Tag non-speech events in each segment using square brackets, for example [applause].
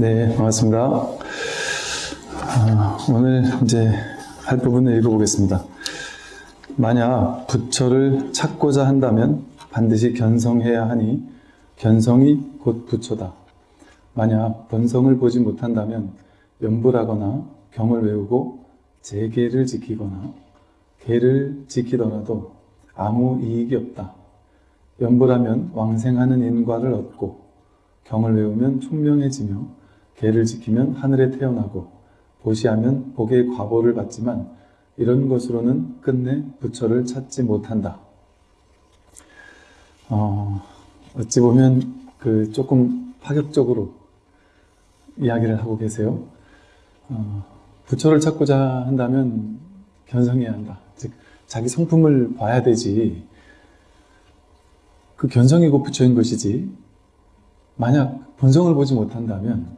네, 반갑습니다. 아, 오늘 이제 할 부분을 읽어보겠습니다. 만약 부처를 찾고자 한다면 반드시 견성해야 하니 견성이 곧 부처다. 만약 본성을 보지 못한다면 연불하거나 경을 외우고 재계를 지키거나 계를 지키더라도 아무 이익이 없다. 연불하면 왕생하는 인과를 얻고 경을 외우면 총명해지며 계를 지키면 하늘에 태어나고 보시하면 복의 과보를 받지만 이런 것으로는 끝내 부처를 찾지 못한다. 어, 어찌 보면 그 조금 파격적으로 이야기를 하고 계세요. 어, 부처를 찾고자 한다면 견성해야 한다. 즉 자기 성품을 봐야 되지. 그 견성이고 부처인 것이지. 만약 본성을 보지 못한다면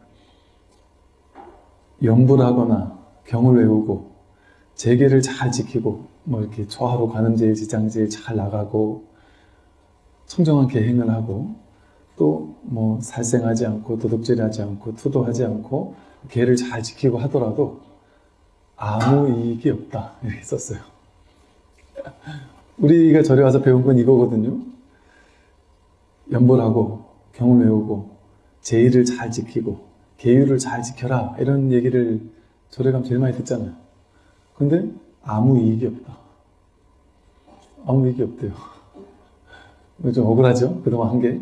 연불하거나 경을 외우고 재계를 잘 지키고 뭐 이렇게 초하로 관음제일 지장제일 잘 나가고 청정한 계행을 하고 또 뭐 살생하지 않고 도둑질하지 않고 투도하지 않고 계를 잘 지키고 하더라도 아무 이익이 없다 [laughs] 이렇게 썼어요. 우리가 절에 와서 배운 건 이거거든요. 연불하고 경을 외우고 제의를 잘 지키고 계율을 잘 지켜라 이런 얘기를 가면 제일 많이 듣잖아요. 근데 아무 이익이 없다. 아무 이익이 없대요. 좀 억울하죠? 그동안 한 게.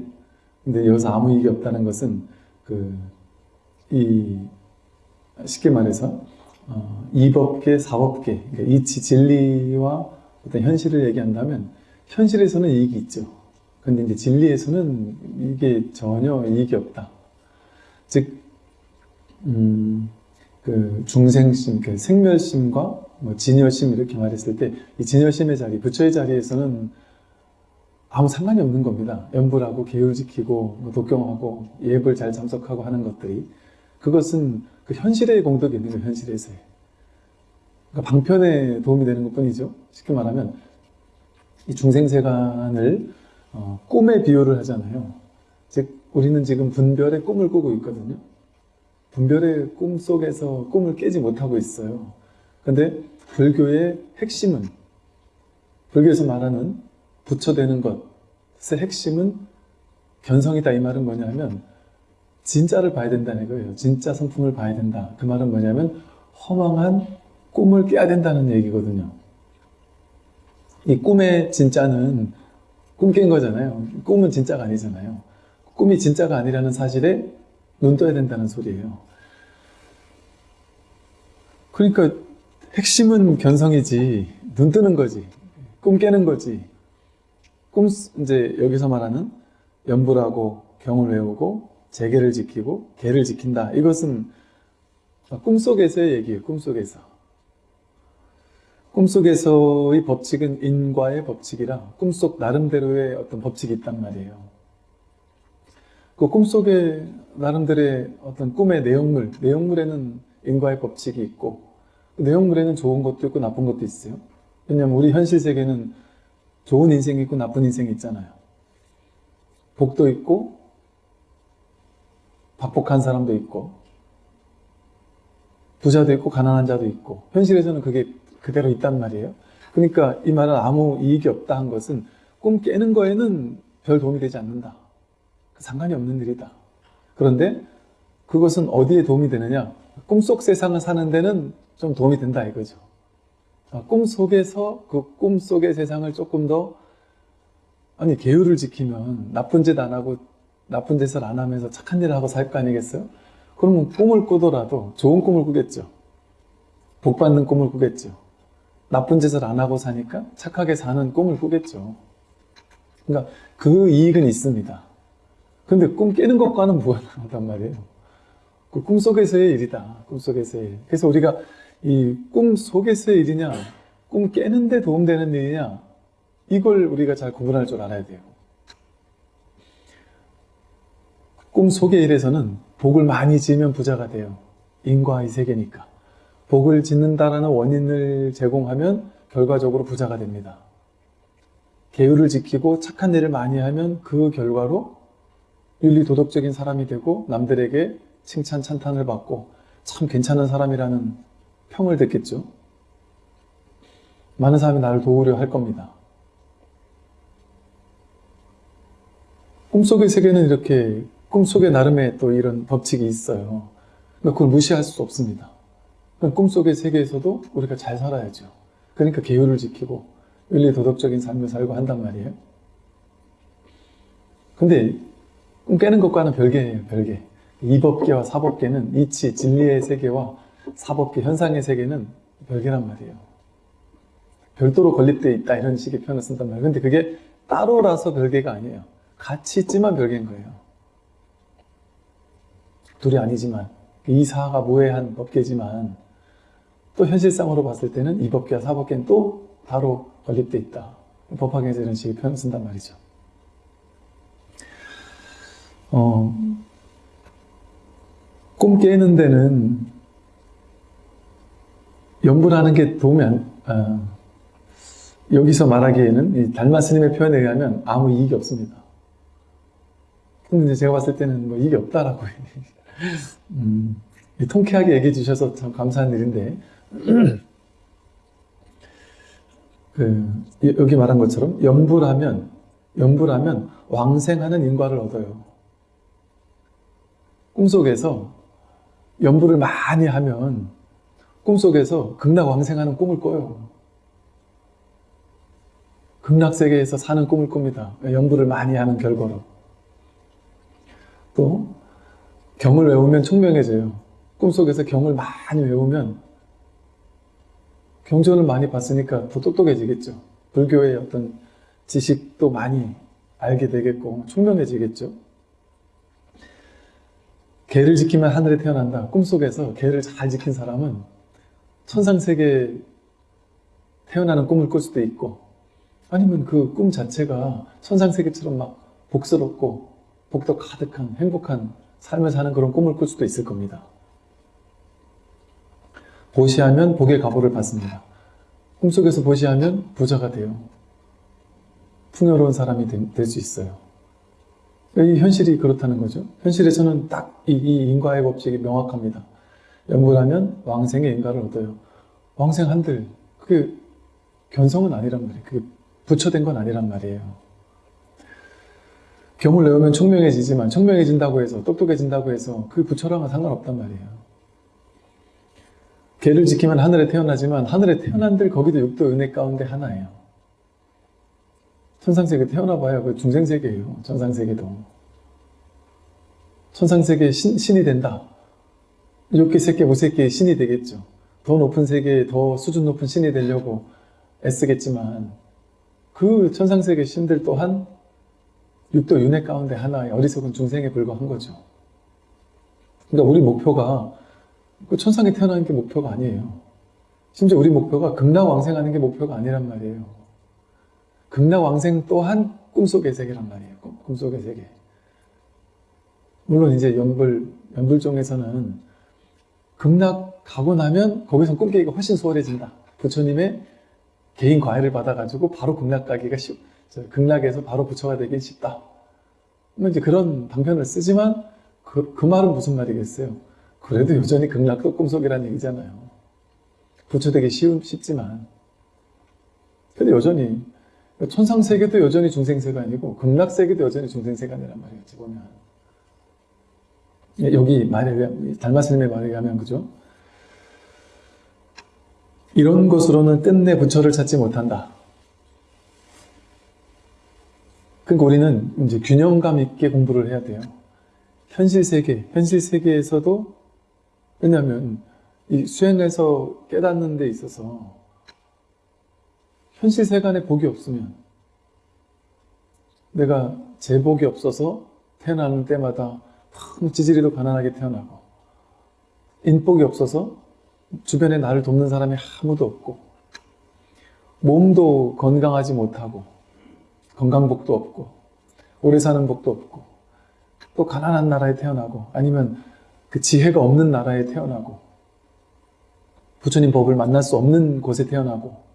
근데 여기서 아무 이익이 없다는 것은 그, 이, 쉽게 말해서, 어, 이법계, 사법계, 그러니까 이치, 진리와 어떤 현실을 얘기한다면, 현실에서는 이익이 있죠. 근데 이제 진리에서는 이게 전혀 이익이 없다. 즉, 음, 그 중생심, 그 생멸심과 뭐 진여심 이렇게 말했을 때 이 진여심의 자리, 부처의 자리에서는 아무 상관이 없는 겁니다. 연불하고 계율 지키고 뭐 독경하고 예불 잘 참석하고 하는 것들이 그것은 그 현실의 공덕이 있는 거예요. 현실에서의. 그러니까 방편에 도움이 되는 것뿐이죠. 쉽게 말하면 이 중생세간을 어, 꿈에 비유를 하잖아요. 즉 우리는 지금 분별의 꿈을 꾸고 있거든요. 분별의 꿈 속에서 꿈을 깨지 못하고 있어요. 근데 불교의 핵심은 불교에서 말하는 부처되는 것의 핵심은 견성이다 이 말은 뭐냐면 진짜를 봐야 된다는 거예요. 진짜 성품을 봐야 된다. 그 말은 뭐냐면 허망한 꿈을 깨야 된다는 얘기거든요. 이 꿈의 진짜는 꿈 깬 거잖아요. 꿈은 진짜가 아니잖아요. 꿈이 진짜가 아니라는 사실에 눈 떠야 된다는 소리예요. 그러니까 핵심은 견성이지 눈 뜨는 거지 꿈 깨는 거지. 꿈 이제 여기서 말하는 연불하고 경을 외우고 재계를 지키고 계를 지킨다. 이것은 꿈속에서의 얘기예요 꿈속에서. 꿈속에서의 법칙은 인과의 법칙이라 꿈속 나름대로의 어떤 법칙이 있단 말이에요. 그 꿈속에 나름대로의 어떤 꿈의 내용물 내용물에는 인과의 법칙이 있고 그 내용물에는 좋은 것도 있고 나쁜 것도 있어요. 왜냐하면 우리 현실 세계는 좋은 인생이 있고 나쁜 인생이 있잖아요. 복도 있고 박복한 사람도 있고 부자도 있고 가난한 자도 있고 현실에서는 그게 그대로 있단 말이에요. 그러니까 이 말은 아무 이익이 없다 한 것은 꿈 깨는 거에는 별 도움이 되지 않는다. 상관이 없는 일이다. 그런데 그것은 어디에 도움이 되느냐? 꿈속 세상을 사는 데는 좀 도움이 된다 이거죠. 아, 꿈 속에서 그 꿈 속의 세상을 조금 더 아니 계율을 지키면 나쁜 짓 안 하고 나쁜 짓을 안 하면서 착한 일을 하고 살 거 아니겠어요? 그러면 꿈을 꾸더라도 좋은 꿈을 꾸겠죠. 복 받는 꿈을 꾸겠죠. 나쁜 짓을 안 하고 사니까 착하게 사는 꿈을 꾸겠죠. 그러니까 그 이익은 있습니다. 근데 꿈 깨는 것과는 무관하단 말이에요. 그 꿈속에서의 일이다. 꿈속에서의 일. 그래서 우리가 이 꿈 속에서의 일이냐, 꿈 깨는데 도움되는 일이냐, 이걸 우리가 잘 구분할 줄 알아야 돼요. 꿈 속의 일에서는 복을 많이 지으면 부자가 돼요. 인과의 세계니까. 복을 짓는다라는 원인을 제공하면 결과적으로 부자가 됩니다. 계율을 지키고 착한 일을 많이 하면 그 결과로 윤리 도덕적인 사람이 되고 남들에게 칭찬, 찬탄을 받고 참 괜찮은 사람이라는 평을 듣겠죠. 많은 사람이 나를 도우려 할 겁니다. 꿈속의 세계는 이렇게 꿈속의 나름의 또 이런 법칙이 있어요. 그러니까 그걸 무시할 수 없습니다. 그럼 꿈속의 세계에서도 우리가 잘 살아야죠. 그러니까 계율을 지키고 윤리 도덕적인 삶을 살고 한단 말이에요. 근데 꿈 깨는 것과는 별개예요, 별개. 이법계와 사법계는 이치, 진리의 세계와 사법계, 현상의 세계는 별개란 말이에요. 별도로 건립되어 있다 이런 식의 표현을 쓴단 말이에요. 근데 그게 따로라서 별개가 아니에요. 같이 있지만 별개인 거예요. 둘이 아니지만 이 사가 모해한 법계지만 또 현실상으로 봤을 때는 이 법계와 사법계는 또 바로 건립되어 있다. 법학에서 이런 식의 표현을 쓴단 말이죠. 어, 꿈 깨는 데는 연불하는 게 도움이 안, 어, 여기서 말하기에는 이 달마 스님의 표현에 의하면 아무 이익이 없습니다. 근데 제가 봤을 때는 뭐 이익이 없다라고 [laughs] 음, 통쾌하게 얘기해 주셔서 참 감사한 일인데 [clears throat] 그, 여기 말한 것처럼 연불하면 연불하면 왕생하는 인과를 얻어요. 꿈속에서 연불을 많이 하면 꿈속에서 극락왕생하는 꿈을 꿔요. 극락세계에서 사는 꿈을 꿉니다. 연불을 많이 하는 결과로. 또 경을 외우면 총명해져요. 꿈속에서 경을 많이 외우면 경전을 많이 봤으니까 더 똑똑해지겠죠. 불교의 어떤 지식도 많이 알게 되겠고 총명해지겠죠. 개를 지키면 하늘에 태어난다. 꿈속에서 개를 잘 지킨 사람은 천상세계에 태어나는 꿈을 꿀 수도 있고 아니면 그 꿈 자체가 천상세계처럼 막 복스럽고 복도 가득한 행복한 삶을 사는 그런 꿈을 꿀 수도 있을 겁니다. 보시하면 복의 가보를 받습니다. 꿈속에서 보시하면 부자가 돼요. 풍요로운 사람이 될 수 있어요. 이 현실이 그렇다는 거죠. 현실에서는 딱 이 인과의 법칙이 명확합니다. 연불하면 왕생의 인과를 얻어요. 왕생 한들 그게 견성은 아니란 말이에요. 그게 부처된 건 아니란 말이에요. 경을 내우면 총명해지지만 총명해진다고 해서 똑똑해진다고 해서 그 부처랑은 상관없단 말이에요. 개를 지키면 하늘에 태어나지만 하늘에 태어난들 거기도 육도 은혜 가운데 하나예요. 천상세계 태어나봐야 그 중생세계예요. 천상세계도. 천상세계 신, 신이 된다. 이렇게 세계 무세계의 신이 되겠죠. 더 높은 세계에 더 수준 높은 신이 되려고 애쓰겠지만 그 천상세계 신들 또한 육도 윤회 가운데 하나의 어리석은 중생에 불과한 거죠. 그러니까 우리 목표가 그 천상에 태어나는 게 목표가 아니에요. 심지어 우리 목표가 극락왕생하는 게 목표가 아니란 말이에요. 극락왕생 또한 꿈속의 세계란 말이에요. 꿈 속의 세계. 물론 이제 연불, 연불종에서는 극락 가고 나면 거기서 꿈깨기가 훨씬 수월해진다. 부처님의 개인 과외를 받아가지고 바로 극락 가기가 쉽, 극락에서 바로 부처가 되기 쉽다. 뭐 이제 그런 방편을 쓰지만 그, 그 말은 무슨 말이겠어요? 그래도 여전히 극락도 꿈속이라는 얘기잖아요. 부처 되기 쉬운, 쉽지만 근데 여전히 천상세계도 여전히 중생세가 아니고 극락세계도 여전히 중생세가 아니란 말이었지 보면 예, 여기 말에 달마스님의 말에 의하면 그죠? 이런 것으로는 끝내 부처를 찾지 못한다. 그러니까 우리는 이제 균형감 있게 공부를 해야 돼요. 현실 세계, 현실 세계에서도 왜냐하면 이 수행에서 깨닫는 데 있어서 현실 세간에 복이 없으면 내가 제복이 없어서 태어나는 때마다 지지리도 가난하게 태어나고 인복이 없어서 주변에 나를 돕는 사람이 아무도 없고 몸도 건강하지 못하고 건강복도 없고 오래 사는 복도 없고 또 가난한 나라에 태어나고 아니면 그 지혜가 없는 나라에 태어나고 부처님 법을 만날 수 없는 곳에 태어나고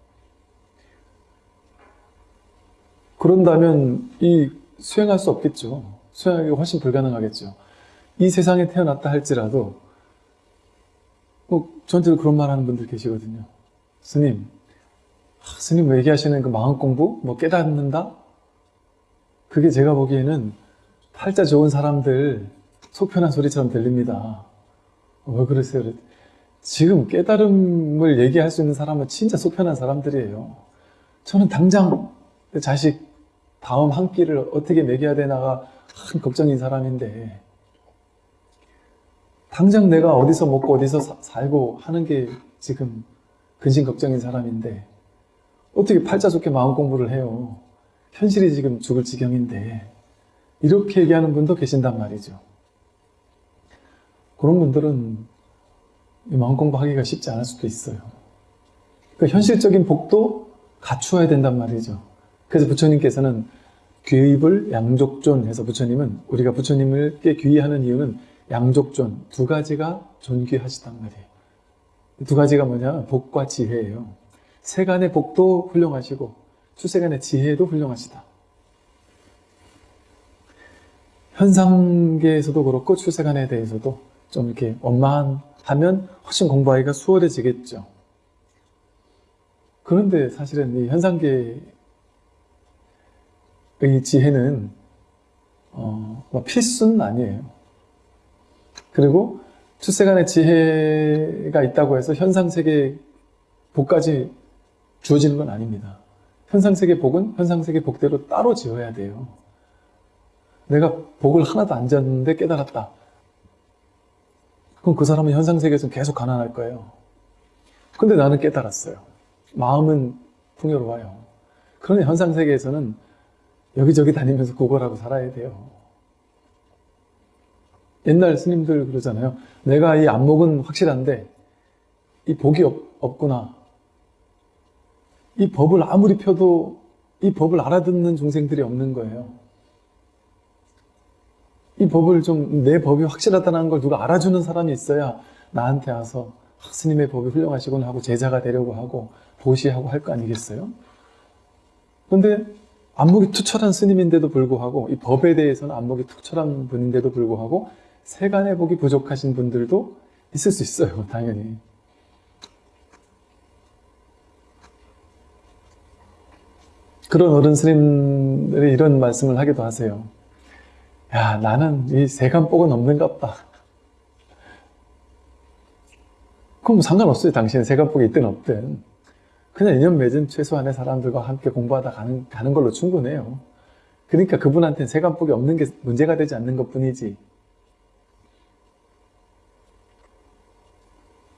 그런다면 이 수행할 수 없겠죠. 수행하기가 훨씬 불가능하겠죠. 이 세상에 태어났다 할지라도 꼭 저한테도 그런 말 하는 분들 계시거든요. 스님, 아, 스님 왜 얘기하시는 그 마음 공부? 뭐 깨닫는다? 그게 제가 보기에는 팔자 좋은 사람들 속 편한 소리처럼 들립니다. 어, 왜 그러세요? 지금 깨달음을 얘기할 수 있는 사람은 진짜 속 편한 사람들이에요. 저는 당장 내 자식 다음 한 끼를 어떻게 먹여야 되나가 큰 걱정인 사람인데 당장 내가 어디서 먹고 어디서 사- 살고 하는 게 지금 근심 걱정인 사람인데 어떻게 팔자 좋게 마음 공부를 해요. 현실이 지금 죽을 지경인데 이렇게 얘기하는 분도 계신단 말이죠. 그런 분들은 이 마음 공부하기가 쉽지 않을 수도 있어요. 그 현실적인 복도 갖추어야 된단 말이죠. 그래서 부처님께서는 귀입을 양족존 해서 부처님은 우리가 부처님을께 귀의하는 이유는 양족존 두 가지가 존귀하시단 말이에요. 두 가지가 뭐냐? 복과 지혜예요. 세간의 복도 훌륭하시고出세간의 지혜도 훌륭하시다. 현상계에서도 그렇고 출세간에 대해서도 좀 이렇게 원만하면 훨씬 공부하기가 수월해지겠죠. 그런데 사실은 이 현상계의 지혜는 어, 뭐 필수는 아니에요. 그리고 출세간의 지혜가 있다고 해서 현상세계 복까지 주어지는 건 아닙니다. 현상세계 복은 현상세계 복대로 따로 지어야 돼요. 내가 복을 하나도 안 졌는데 깨달았다. 그럼 그 사람은 현상세계에서 계속 가난할 거예요. 근데 나는 깨달았어요. 마음은 풍요로워요. 그러니 현상세계에서는 여기저기 다니면서 고걸하고 살아야 돼요. 옛날 스님들 그러잖아요. 내가 이 안목은 확실한데 이 복이 없, 없구나. 이 법을 아무리 펴도 이 법을 알아듣는 중생들이 없는 거예요. 이 법을 좀 내 법이 확실하다는 걸 누가 알아주는 사람이 있어야 나한테 와서 아, 스님의 법이 훌륭하시구나 하고 제자가 되려고 하고 보시하고 할 거 아니겠어요? 그런데 안목이 투철한 스님인데도 불구하고 이 법에 대해서는 안목이 투철한 분인데도 불구하고 세간의 복이 부족하신 분들도 있을 수 있어요, [laughs] 당연히. 그런 어른 스님들이 이런 말씀을 하기도 하세요. 야, 나는 이 세간복은 없는갑다. 그럼 상관없어요. 당신은 세간복이 있든 없든. 그냥 인연 맺은 최소한의 사람들과 함께 공부하다 가는, 가는 걸로 충분해요. 그러니까 그분한테는 세간복이 없는 게 문제가 되지 않는 것 뿐이지.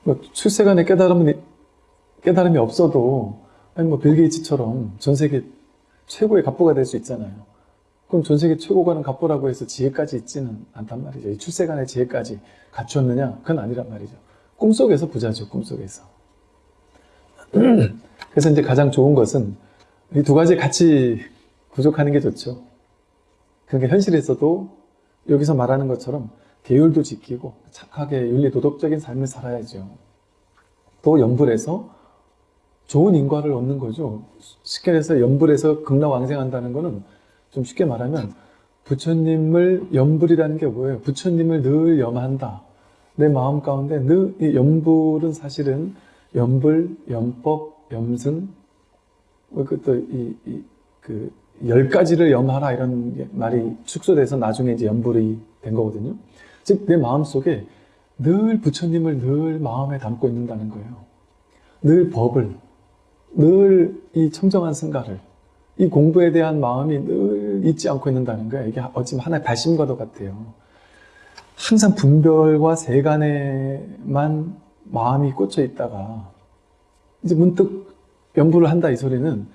뭐 출세간의 깨달음이, 깨달음이 없어도, 아니 뭐 빌 게이츠처럼 전 세계 최고의 갑부가 될 수 있잖아요. 그럼 전 세계 최고가는 갑부라고 해서 지혜까지 있지는 않단 말이죠. 이 출세간의 지혜까지 갖추었느냐? 그건 아니란 말이죠. 꿈속에서 부자죠, 꿈속에서. [clears throat] [clears throat] 그래서 이제 가장 좋은 것은 이 두 가지 같이 구족하는 게 좋죠. 그러니까 현실에서도 여기서 말하는 것처럼 계율도 지키고 착하게 윤리 도덕적인 삶을 살아야죠. 또 연불해서 좋은 인과를 얻는 거죠. 쉽게 해서 연불해서 극락왕생한다는 거는 좀 쉽게 말하면 부처님을 연불이라는 게 뭐예요? 부처님을 늘 염한다. 내 마음 가운데 늘이 연불은 사실은 연불, 연법, 염승 그것도 이그 열 가지를 염하라 이런 말이 축소돼서 나중에 이제 연불이 된 거거든요. 즉 내 마음 속에 늘 부처님을 늘 마음에 담고 있는다는 거예요. 늘 법을, 늘 이 청정한 승가를, 이 공부에 대한 마음이 늘 잊지 않고 있는다는 거예요. 이게 어찌 하나의 발심과도 같아요. 항상 분별과 세간에만 마음이 꽂혀 있다가 이제 문득 연부를 한다 이 소리는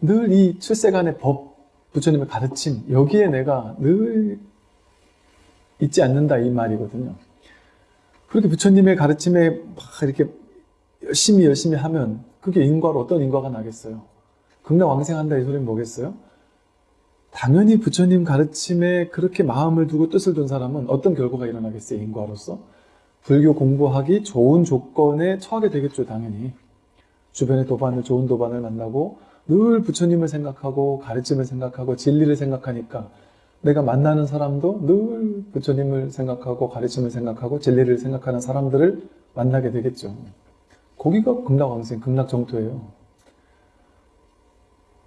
늘 이 출세간의 법, 부처님의 가르침 여기에 내가 늘 잊지 않는다 이 말이거든요. 그렇게 부처님의 가르침에 막 이렇게 열심히 열심히 하면 그게 인과로 어떤 인과가 나겠어요? 극락 왕생한다 이 소리는 뭐겠어요? 당연히 부처님 가르침에 그렇게 마음을 두고 뜻을 둔 사람은 어떤 결과가 일어나겠어요? 인과로서? 불교 공부하기 좋은 조건에 처하게 되겠죠, 당연히. 주변의 도반을, 좋은 도반을 만나고 늘 부처님을 생각하고 가르침을 생각하고 진리를 생각하니까 내가 만나는 사람도 늘 부처님을 생각하고 가르침을 생각하고 진리를 생각하는 사람들을 만나게 되겠죠. 거기가 극락왕생, 극락정토예요.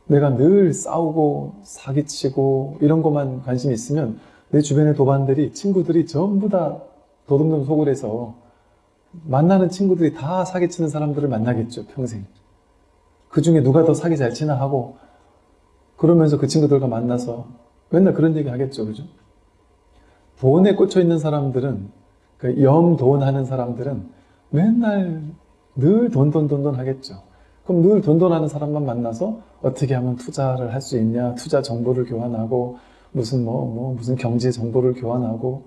내가 늘 싸우고 사기치고 이런 것만 관심이 있으면 내 주변의 도반들이 친구들이 전부 다 도둑놈 속을 해서 만나는 친구들이 다 사기치는 사람들을 만나겠죠 평생. 그 중에 누가 더 사기 잘 치나 하고 그러면서 그 친구들과 만나서 맨날 그런 얘기 하겠죠 그죠? 돈에 꽂혀 있는 사람들은 그 염돈 하는 사람들은 맨날 늘 돈돈돈돈 하겠죠. 그럼 늘 돈돈 하는 사람만 만나서 어떻게 하면 투자를 할 수 있냐? 투자 정보를 교환하고 무슨 뭐, 뭐 무슨 경제 정보를 교환하고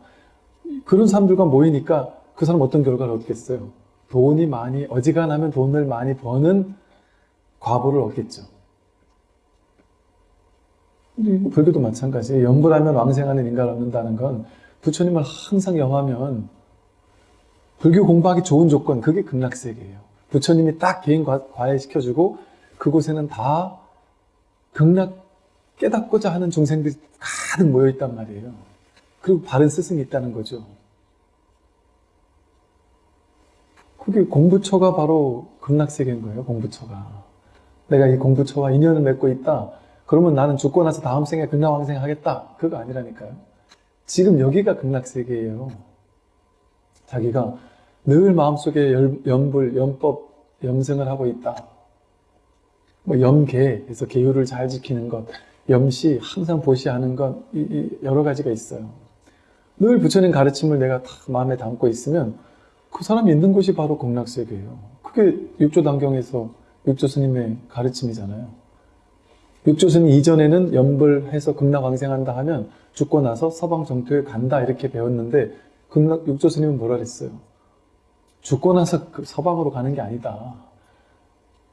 그런 사람들과 모이니까 그 사람 어떤 결과를 얻겠어요? 돈이 많이 어지간하면 돈을 많이 버는 과보를 얻겠죠. 우리 불교도 마찬가지. 염불하면 왕생하는 인간을 얻는다는 건 부처님을 항상 염하면 불교 공부하기 좋은 조건 그게 극락세계예요. 부처님이 딱 개인 과- 과외시켜주고 그곳에는 다 극락 깨닫고자 하는 중생들이 가득 모여 있단 말이에요. 그리고 바른 스승이 있다는 거죠. 그게 공부처가 바로 극락세계인 거예요, 공부처가. 내가 이 공부처와 인연을 맺고 있다. 그러면 나는 죽고 나서 다음 생에 극락왕생 하겠다. 그거 아니라니까요. 지금 여기가 극락세계예요. 자기가 늘 마음속에 열- 염불, 염법, 염승을 하고 있다. 뭐 염계, 그래서 계율을 잘 지키는 것, 염시, 항상 보시하는 것, 이, 이 여러 가지가 있어요. 늘 부처님 가르침을 내가 다 마음에 담고 있으면 그 사람이 있는 곳이 바로 극락세계예요. 그게 육조단경에서 육조 스님의 가르침이잖아요. 육조 스님 이전에는 염불해서 극락왕생한다 하면 죽고 나서 서방 정토에 간다 이렇게 배웠는데 극락 육조 스님은 뭐라 그랬어요? 죽고 나서 그 서방으로 가는 게 아니다.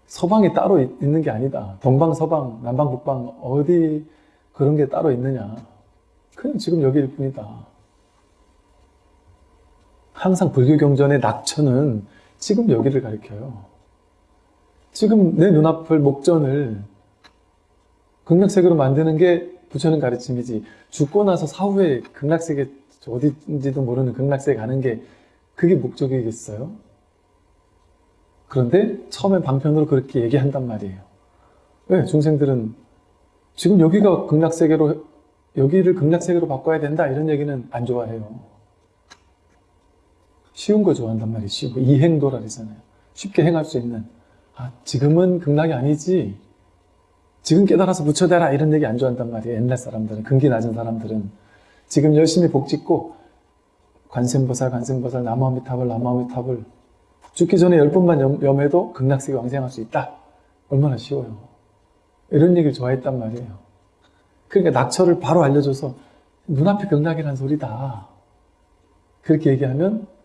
서방이 따로 있- 있는 게 아니다. 동방, 서방, 남방, 북방 어디 그런 게 따로 있느냐. 그냥 지금 여기일 뿐이다. 항상 불교 경전의 낙천은 지금 여기를 가리켜요. 지금 내 눈앞을 목전을 극락세계로 만드는 게 부처님 가르침이지 죽고 나서 사후에 극락세계 어디인지도 모르는 극락세계 가는 게 그게 목적이겠어요? 그런데 처음에 방편으로 그렇게 얘기한단 말이에요. 왜? 중생들은 지금 여기가 극락세계로 여기를 극락세계로 바꿔야 된다 이런 얘기는 안 좋아해요. 쉬운 거 좋아한단. 쉬운 거. 이행도라 그러잖아요. 쉽게 행할 수 있는. 아, 지금은 극락이 아니지. 지금 깨달아서 부처되라 이런 얘기 안 좋아한단 말이에요. 옛날 사람들은. 근기 낮은 사람들은. 지금 열심히 복 짓고 관세음보살, 관세음보살, 나무아미타불, 나무아미타불 죽기 전에 열 번만 염, 염해도 극락세계 왕생할 수 있다. 얼마나 쉬워요. 이런 얘기를 좋아했단 말이에요. 그러니까 낙처를 바로 알려줘서 눈앞에 극락이란 소리다. 그렇게 얘기하면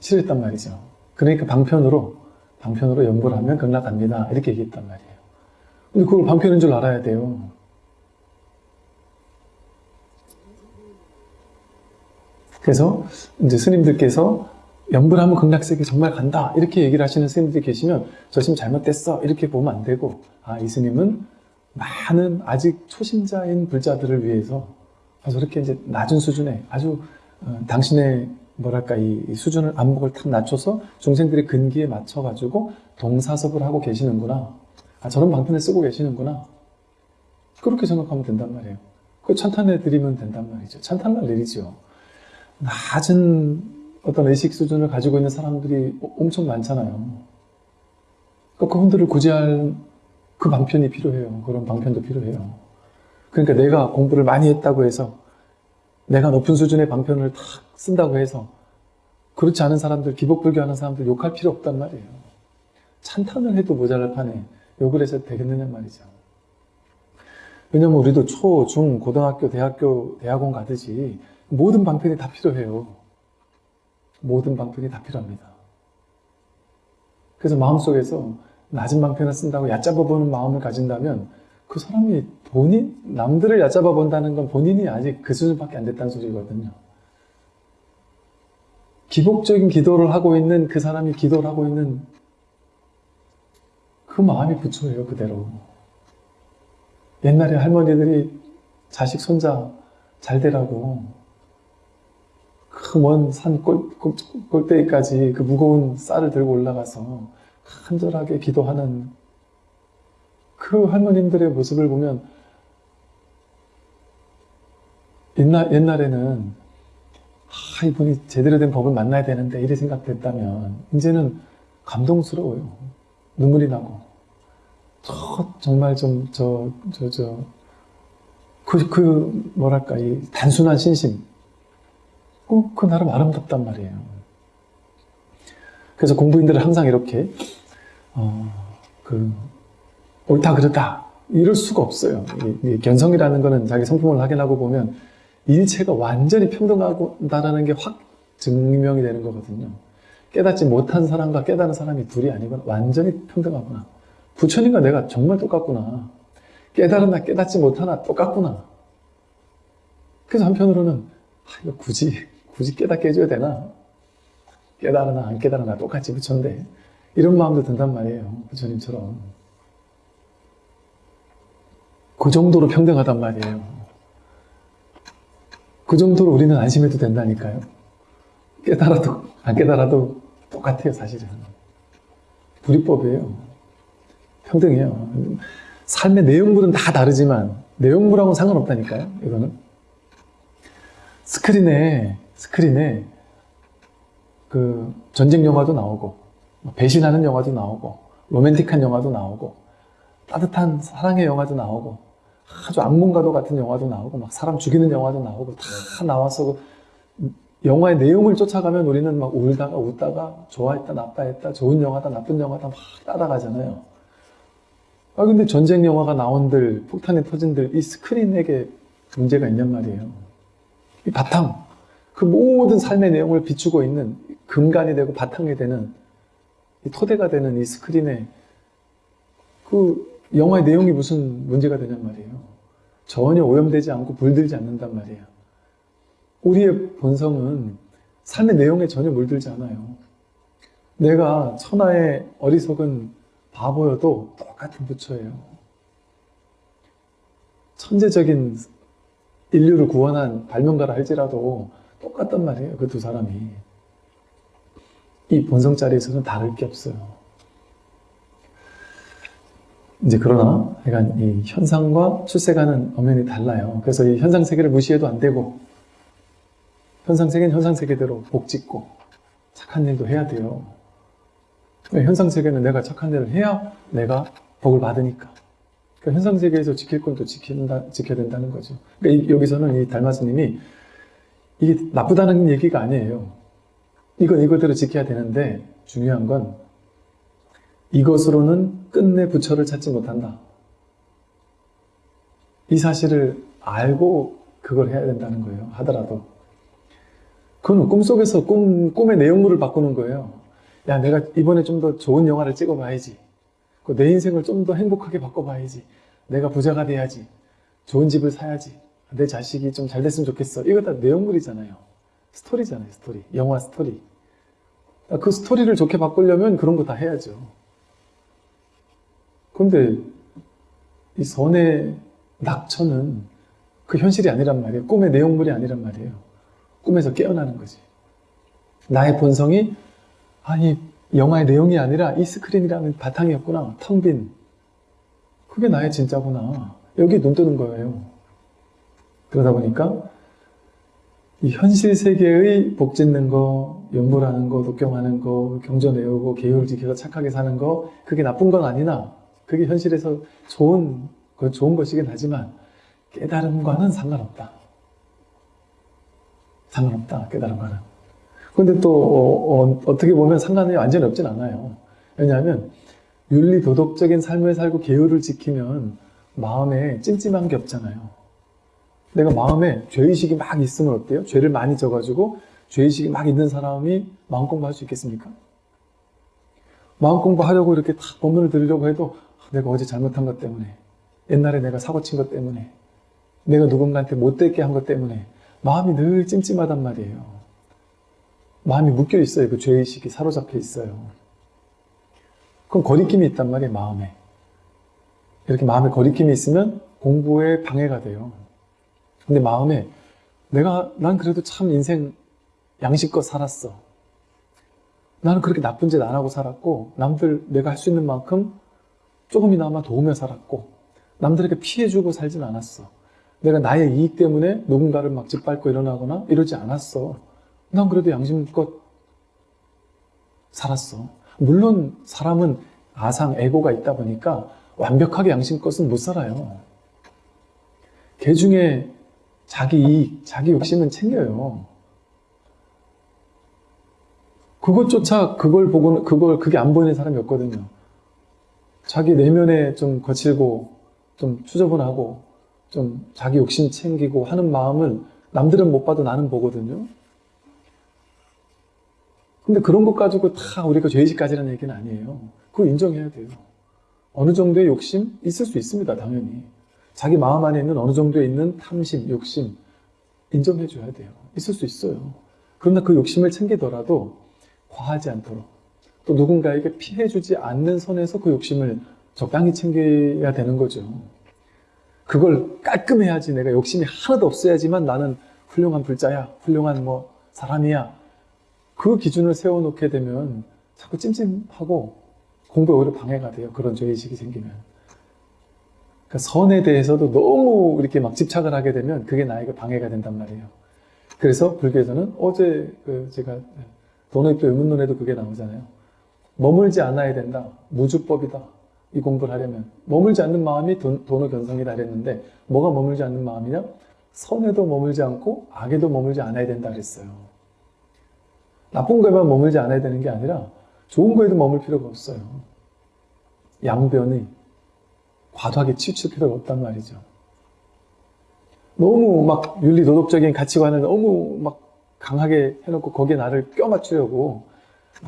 싫었단 말이죠. 그러니까 방편으로 방편으로 연구를 하면 극락갑니다. 이렇게 얘기했단 말이에요. 근데 그걸 방편인 줄 알아야 돼요. 그래서 이제 스님들께서 연불하면 극락세계 정말 간다 이렇게 얘기를 하시는 스님들이 계시면 저 스님 잘못됐어 이렇게 보면 안 되고 아 이 스님은 많은 아직 초심자인 불자들을 위해서 그렇게 이제 낮은 수준에 아주 어, 당신의 뭐랄까 이, 이 수준을 안목을 탁 낮춰서 중생들의 근기에 맞춰 가지고 동사섭을 하고 계시는구나. 아 저런 방편을 쓰고 계시는구나. 그렇게 생각하면 된단 말이에요. 그 찬탄해 드리면 된단 말이죠. 찬탄할 일이죠 낮은 어떤 의식 수준을 가지고 있는 사람들이 엄청 많잖아요. 그러니까 그분들을 구제할 그 방편이 필요해요. 그런 방편도 필요해요. 그러니까 내가 공부를 많이 했다고 해서 내가 높은 수준의 방편을 탁 쓴다고 해서 그렇지 않은 사람들, 기복불교 하는 사람들 욕할 필요 없단 말이에요. 찬탄을 해도 모자랄 판에 욕을 해서 되겠느냐 말이죠. 왜냐면 우리도 초, 중, 고등학교, 대학교, 대학원 가듯이 모든 방편이 다 필요해요. 모든 방편이 다 필요합니다. 그래서 마음속에서 낮은 방편을 쓴다고 얕잡아보는 마음을 가진다면 그 사람이 본인, 남들을 얕잡아 본다는 건 본인이 아직 그 수준밖에 안 됐다는 소리거든요. 기복적인 기도를 하고 있는 그 사람이 기도를 하고 있는 그 마음이 부처예요, 그대로. 옛날에 할머니들이 자식 손자 잘 되라고 그 먼산 골대기까지 그 무거운 쌀을 들고 올라가서 간절하게 기도하는 그 할머님들의 모습을 보면 옛날, 옛날에는 아, 이분이 제대로 된 법을 만나야 되는데 이래 생각됐다면 이제는 감동스러워요. 눈물이 나고 저 정말 좀 저 저 저 그 그 뭐랄까 이 단순한 신심 꼭 그 나름 아름답단 말이에요. 그래서 공부인들은 항상 이렇게 어, 그 옳다 그르다 이럴 수가 없어요. 견성이라는 거는 자기 성품을 확인하고 보면 일체가 완전히 평등하다라는 게 확 증명이 되는 거거든요. 깨닫지 못한 사람과 깨달은 사람이 둘이 아니고 완전히 평등하구나. 부처님과 내가 정말 똑같구나. 깨달으나 깨닫지 못하나 똑같구나. 그래서 한편으로는 아, 이거 굳이 굳이 깨닫게 해줘야 되나? 깨달으나 안 깨달으나 똑같이 부처인데 이런 마음도 든단 말이에요. 부처님처럼. 그 정도로 평등하단 말이에요. 그 정도로 우리는 안심해도 된다니까요. 깨달아도 안 깨달아도 똑같아요 사실은. 불이법이에요. 평등해요. 삶의 내용물은 다 다르지만 내용물하고는 상관없다니까요. 이거는 스크린에 스크린에 그 전쟁 영화도 나오고 배신하는 영화도 나오고 로맨틱한 영화도 나오고 따뜻한 사랑의 영화도 나오고 아주 악몽가도 같은 영화도 나오고 막 사람 죽이는 영화도 나오고 다 나와서 그 영화의 내용을 쫓아가면 우리는 막 울다가 웃다가 좋아했다 나빠했다 좋은 영화다 나쁜 영화다 막 따라가잖아요. 아 근데 전쟁 영화가 나온들 폭탄이 터진들 이 스크린에게 문제가 있냔 말이에요. 이 바탕 그 모든 삶의 내용을 비추고 있는 근간이 되고 바탕이 되는 이 토대가 되는 이 스크린에 그 영화의 내용이 무슨 문제가 되냔 말이에요. 전혀 오염되지 않고 물들지 않는단 말이에요. 우리의 본성은 삶의 내용에 전혀 물들지 않아요. 내가 천하의 어리석은 바보여도 똑같은 부처예요. 천재적인 인류를 구원한 발명가라 할지라도 똑같단 말이에요. 그 두 사람이. 이 본성 자리에서는 다를 게 없어요. 이제 그러나 약간 이 현상과 출세가는 엄연히 달라요. 그래서 이 현상 세계를 무시해도 안 되고 현상 세계는 현상 세계대로 복 짓고 착한 일도 해야 돼요. 현상 세계는 내가 착한 일을 해야 내가 복을 받으니까. 그러니까 현상 세계에서 지킬 건 또 지킨다 지켜야 된다는 거죠. 그러니까 이, 여기서는 이 달마스님이 이게 나쁘다는 얘기가 아니에요. 이건 이거대로 지켜야 되는데 중요한 건 이것으로는 끝내 부처를 찾지 못한다. 이 사실을 알고 그걸 해야 된다는 거예요. 하더라도. 그건 꿈속에서 꿈, 꿈의 내용물을 바꾸는 거예요. 야, 내가 이번에 좀 더 좋은 영화를 찍어봐야지. 내 인생을 좀 더 행복하게 바꿔봐야지. 내가 부자가 돼야지. 좋은 집을 사야지. 내 자식이 좀 잘 됐으면 좋겠어. 이거 다 내용물이잖아요. 스토리잖아요, 스토리. 영화 스토리. 그 스토리를 좋게 바꾸려면 그런 거 다 해야죠. 근데 이 선의 낙처는 그 현실이 아니란 말이에요. 꿈의 내용물이 아니란 말이에요. 꿈에서 깨어나는 거지. 나의 본성이 아니 영화의 내용이 아니라 이 스크린이라는 바탕이었구나. 텅 빈. 그게 나의 진짜구나. 여기 눈 뜨는 거예요. 그러다 보니까 이 현실 세계의 복 짓는 거, 연불하는 거, 독경하는 거, 경전 외우고 계율 지켜서 착하게 사는 거 그게 나쁜 건 아니나 그게 현실에서 좋은, 좋은 것이긴 하지만 깨달음과는 상관없다. 상관없다, 깨달음과는. 근데 또 어, 어, 떻게 보면 상관이 완전히 없진 않아요. 왜냐하면 윤리 도덕적인 삶을 살고 계율을 지키면 마음에 찜찜한 게 없잖아요. 내가 마음에 죄의식이 막 있으면 어때요? 죄를 많이 져가지고 죄의식이 막 있는 사람이 마음 공부할 수 있겠습니까? 마음 공부하려고 이렇게 다 법문을 들으려고 해도 내가 어제 잘못한 것 때문에 옛날에 내가 사고 친 것 때문에 내가 누군가한테 못되게 한 것 때문에 마음이 늘 찜찜하단 말이에요. 마음이 묶여 있어요. 그 죄의식이 사로잡혀 있어요. 그럼 거리낌이 있단 말이에요. 마음에. 이렇게 마음에 거리낌이 있으면 공부에 방해가 돼요. 근데 마음에 내가 난 그래도 참 인생 양심껏 살았어. 나는 그렇게 나쁜 짓 안 하고 살았고 남들 내가 할 수 있는 만큼 조금이나마 도우며 살았고 남들에게 피해주고 살진 않았어. 내가 나의 이익 때문에 누군가를 막 짓밟고 일어나거나 이러지 않았어. 난 그래도 양심껏 살았어. 물론 사람은 아상, 에고가 있다 보니까 완벽하게 양심껏은 못 살아요. 개 중에 자기 이익, 자기 욕심은 챙겨요. 그것조차 그걸 보고는 그걸 그게 안 보이는 사람이 없거든요. 자기 내면에 좀 거칠고 좀 추저분하고 좀 자기 욕심 챙기고 하는 마음을 남들은 못 봐도 나는 보거든요. 근데 그런 것 가지고 다 우리가 죄의식까지라는 얘기는 아니에요. 그거 인정해야 돼요. 어느 정도의 욕심 있을 수 있습니다, 당연히. 자기 마음 안에 있는 어느 정도에 있는 탐심, 욕심 인정해 줘야 돼요. 있을 수 있어요. 그러나 그 욕심을 챙기더라도 과하지 않도록 또 누군가에게 피해 주지 않는 선에서 그 욕심을 적당히 챙겨야 되는 거죠. 그걸 깔끔해야지 내가 욕심이 하나도 없어야지만 나는 훌륭한 불자야, 훌륭한 뭐 사람이야. 그 기준을 세워놓게 되면 자꾸 찜찜하고 공부에 오히려 방해가 돼요. 그런 죄의식이 생기면. 그러니까 선에 대해서도 너무 이렇게 막 집착을 하게 되면 그게 나에게 방해가 된단 말이에요. 그래서 불교에서는 어제 그 제가 도노입도 의문론에도 그게 나오잖아요. 머물지 않아야 된다. 무주법이다. 이 공부를 하려면 머물지 않는 마음이 돈, 도노 견성이다 그랬는데 뭐가 머물지 않는 마음이냐? 선에도 머물지 않고 악에도 머물지 않아야 된다 그랬어요. 나쁜 거에만 머물지 않아야 되는 게 아니라 좋은 거에도 머물 필요가 없어요. 양변이 과도하게 치우칠 필요가 없단 말이죠. 너무 막 윤리 도덕적인 가치관을 너무 막 강하게 해놓고 거기에 나를 껴 맞추려고 막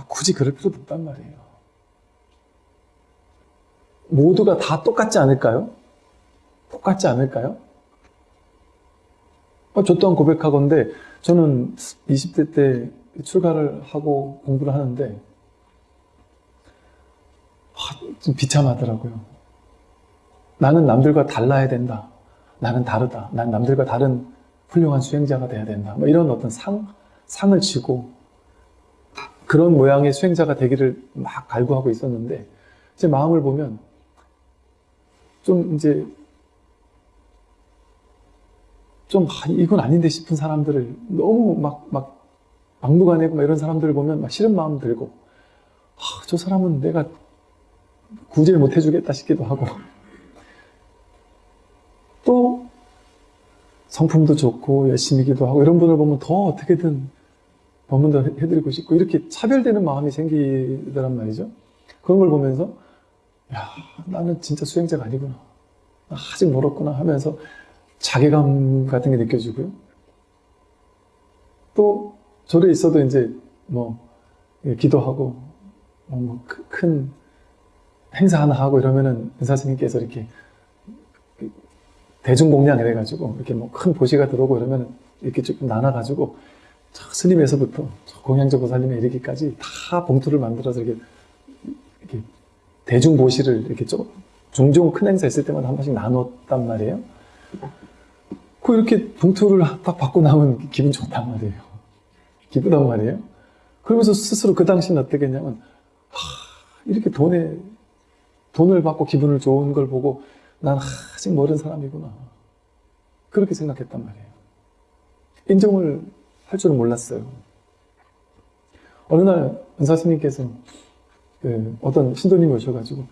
굳이 그럴 필요도 없단 말이에요. 모두가 다 똑같지 않을까요? 똑같지 않을까요? 어, 저 또한 고백하건데 저는 20대 때 출가를 하고 공부를 하는데 아, 좀 비참하더라고요. 나는 남들과 달라야 된다. 나는 다르다. 난 남들과 다른 훌륭한 수행자가 돼야 된다. 뭐 이런 어떤 상, 상을 치고 그런 모양의 수행자가 되기를 막 갈구하고 있었는데 제 마음을 보면 좀 이제 좀 아, 이건 아닌데 싶은 사람들을 너무 막, 막 막무가내고 막 이런 사람들을 보면 막 싫은 마음 들고 아, 저 사람은 내가 구제를 못 해주겠다 싶기도 하고. [laughs] 또 성품도 좋고 열심히기도 하고 이런 분을 보면 더 어떻게든 법문도 해드리고 싶고 이렇게 차별되는 마음이 생기더란 말이죠. 그런 걸 보면서 야 나는 진짜 수행자가 아니구나. 아직 멀었구나 하면서 자괴감 같은 게 느껴지고요. 또 절에 있어도 이제 뭐 예, 기도하고 뭐 큰 행사 하나 하고 이러면은 은사 스님께서 이렇게 대중 공양 이래가지고 이렇게 뭐 큰 보시가 들어오고 이러면 이렇게 조금 나눠가지고 저 스님에서부터 저 공양저 보살님에 이르기까지 다 봉투를 만들어서 이렇게, 이렇게 대중 보시를 이렇게 좀 종종 큰 행사 있을 때마다 한 번씩 나눴단 말이에요. 그 이렇게 봉투를 딱 받고 나면 기분 좋단 말이에요. 기쁘단 말이에요. 그러면서 스스로 그 당시는 어떻게 했냐면 하, 이렇게 돈에 돈을 받고 기분을 좋은 걸 보고 난 아직 모르는 사람이구나. 그렇게 생각했단 말이에요. 인정을 할 줄은 몰랐어요. 어느 날 은사 스님께서 그 어떤 신도님이 오셔가지고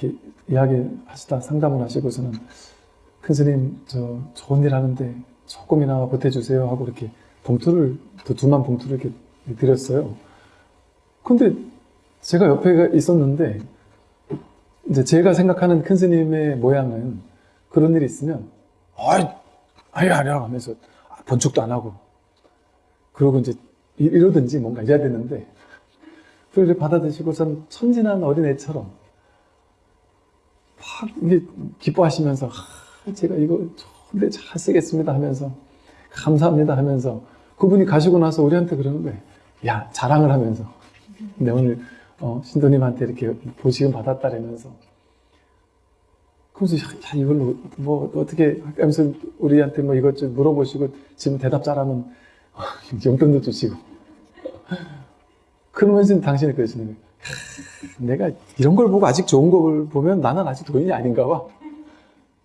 이렇게 이야기 하시다 상담을 하시고서는 큰 스님 저 좋은 일 하는데 조금이나마 보태주세요 하고 이렇게 봉투를 또 두만 봉투를 이렇게 드렸어요. 근데 제가 옆에 있었는데 이제 제가 생각하는 큰 스님의 모양은 그런 일이 있으면 아이 아이 아니야 하면서 번축도 안 하고 그러고 이제 이러든지 뭔가 이래야 되는데 그걸 받아드시고선 천진한 어린애처럼 막 기뻐하시면서 아, 제가 이거 좋은데 잘 쓰겠습니다 하면서 감사합니다 하면서 그분이 가시고 나서 우리한테 그러는 거예요. 야 자랑을 하면서 내 오늘 어, 신도님한테 이렇게 보시금 받았다라면서 그래서 야, 야, 이걸로 뭐 어떻게 하면서 우리한테 뭐 이것 좀 물어보시고 지금 대답 잘하면 용돈도 주시고 그러면서 당신이 그러시는 거예요. 내가 이런 걸 보고 아직 좋은 걸 보면 나는 아직 도인이 아닌가 봐.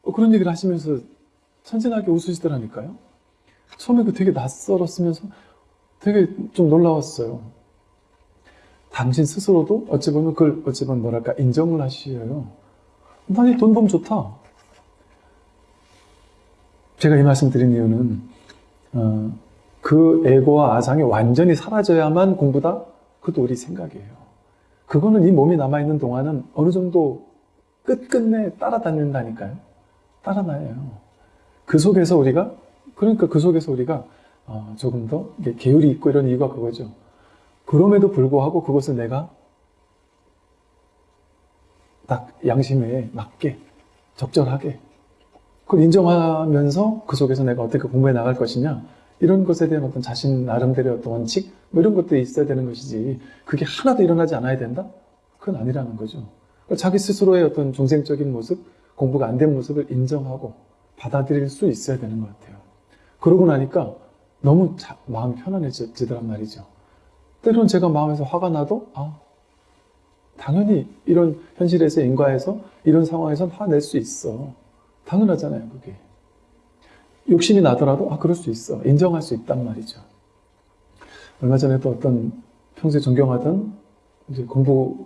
어, 그런 얘기를 하시면서 천진하게 웃으시더라니까요. 처음에 그 되게 낯설었으면서 되게 좀 놀라웠어요. 당신 스스로도 어찌 보면 그걸 어찌 보면 뭐랄까 인정을 하시어요. 나이 돈 벌면 좋다. 제가 이 말씀 드린 이유는 어, 그 에고와 아상이 완전히 사라져야만 공부다? 그것도 우리 생각이에요. 그거는 이 몸이 남아있는 동안은 어느 정도 끝끝내 따라다닌다니까요. 따라다녀요. 그 속에서 우리가, 그러니까 그 속에서 우리가 어, 조금 더 계율이 있고 이런 이유가 그거죠. 그럼에도 불구하고 그것을 내가 딱 양심에 맞게, 적절하게, 그걸 인정하면서 그 속에서 내가 어떻게 공부해 나갈 것이냐, 이런 것에 대한 어떤 자신 나름대로의 어떤 원칙, 뭐 이런 것들이 있어야 되는 것이지, 그게 하나도 일어나지 않아야 된다? 그건 아니라는 거죠. 그러니까 자기 스스로의 어떤 중생적인 모습, 공부가 안 된 모습을 인정하고 받아들일 수 있어야 되는 것 같아요. 그러고 나니까 너무 자, 마음이 편안해지더란 말이죠. 때로는 제가 마음에서 화가 나도, 아, 당연히 이런 현실에서 인과에서 이런 상황에선 화낼 수 있어. 당연하잖아요, 그게. 욕심이 나더라도, 아, 그럴 수 있어. 인정할 수 있단 말이죠. 얼마 전에도 어떤 평소에 존경하던 이제 공부,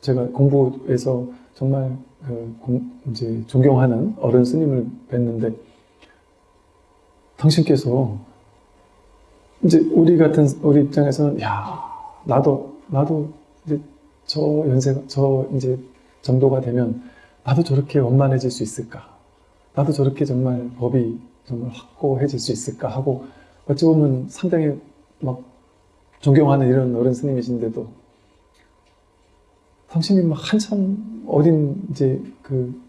제가 공부에서 정말 그 공, 이제 존경하는 어른 스님을 뵀는데, 당신께서 이제 우리 같은 우리 입장에서는 야 나도 나도 이제 저 연세가 저 이제 정도가 되면 나도 저렇게 원만해질 수 있을까? 나도 저렇게 정말 법이 정말 확고해질 수 있을까 하고 어찌 보면 상당히 막 존경하는 이런 어른 스님이신데도 당신이 막 한참 어린 이제 그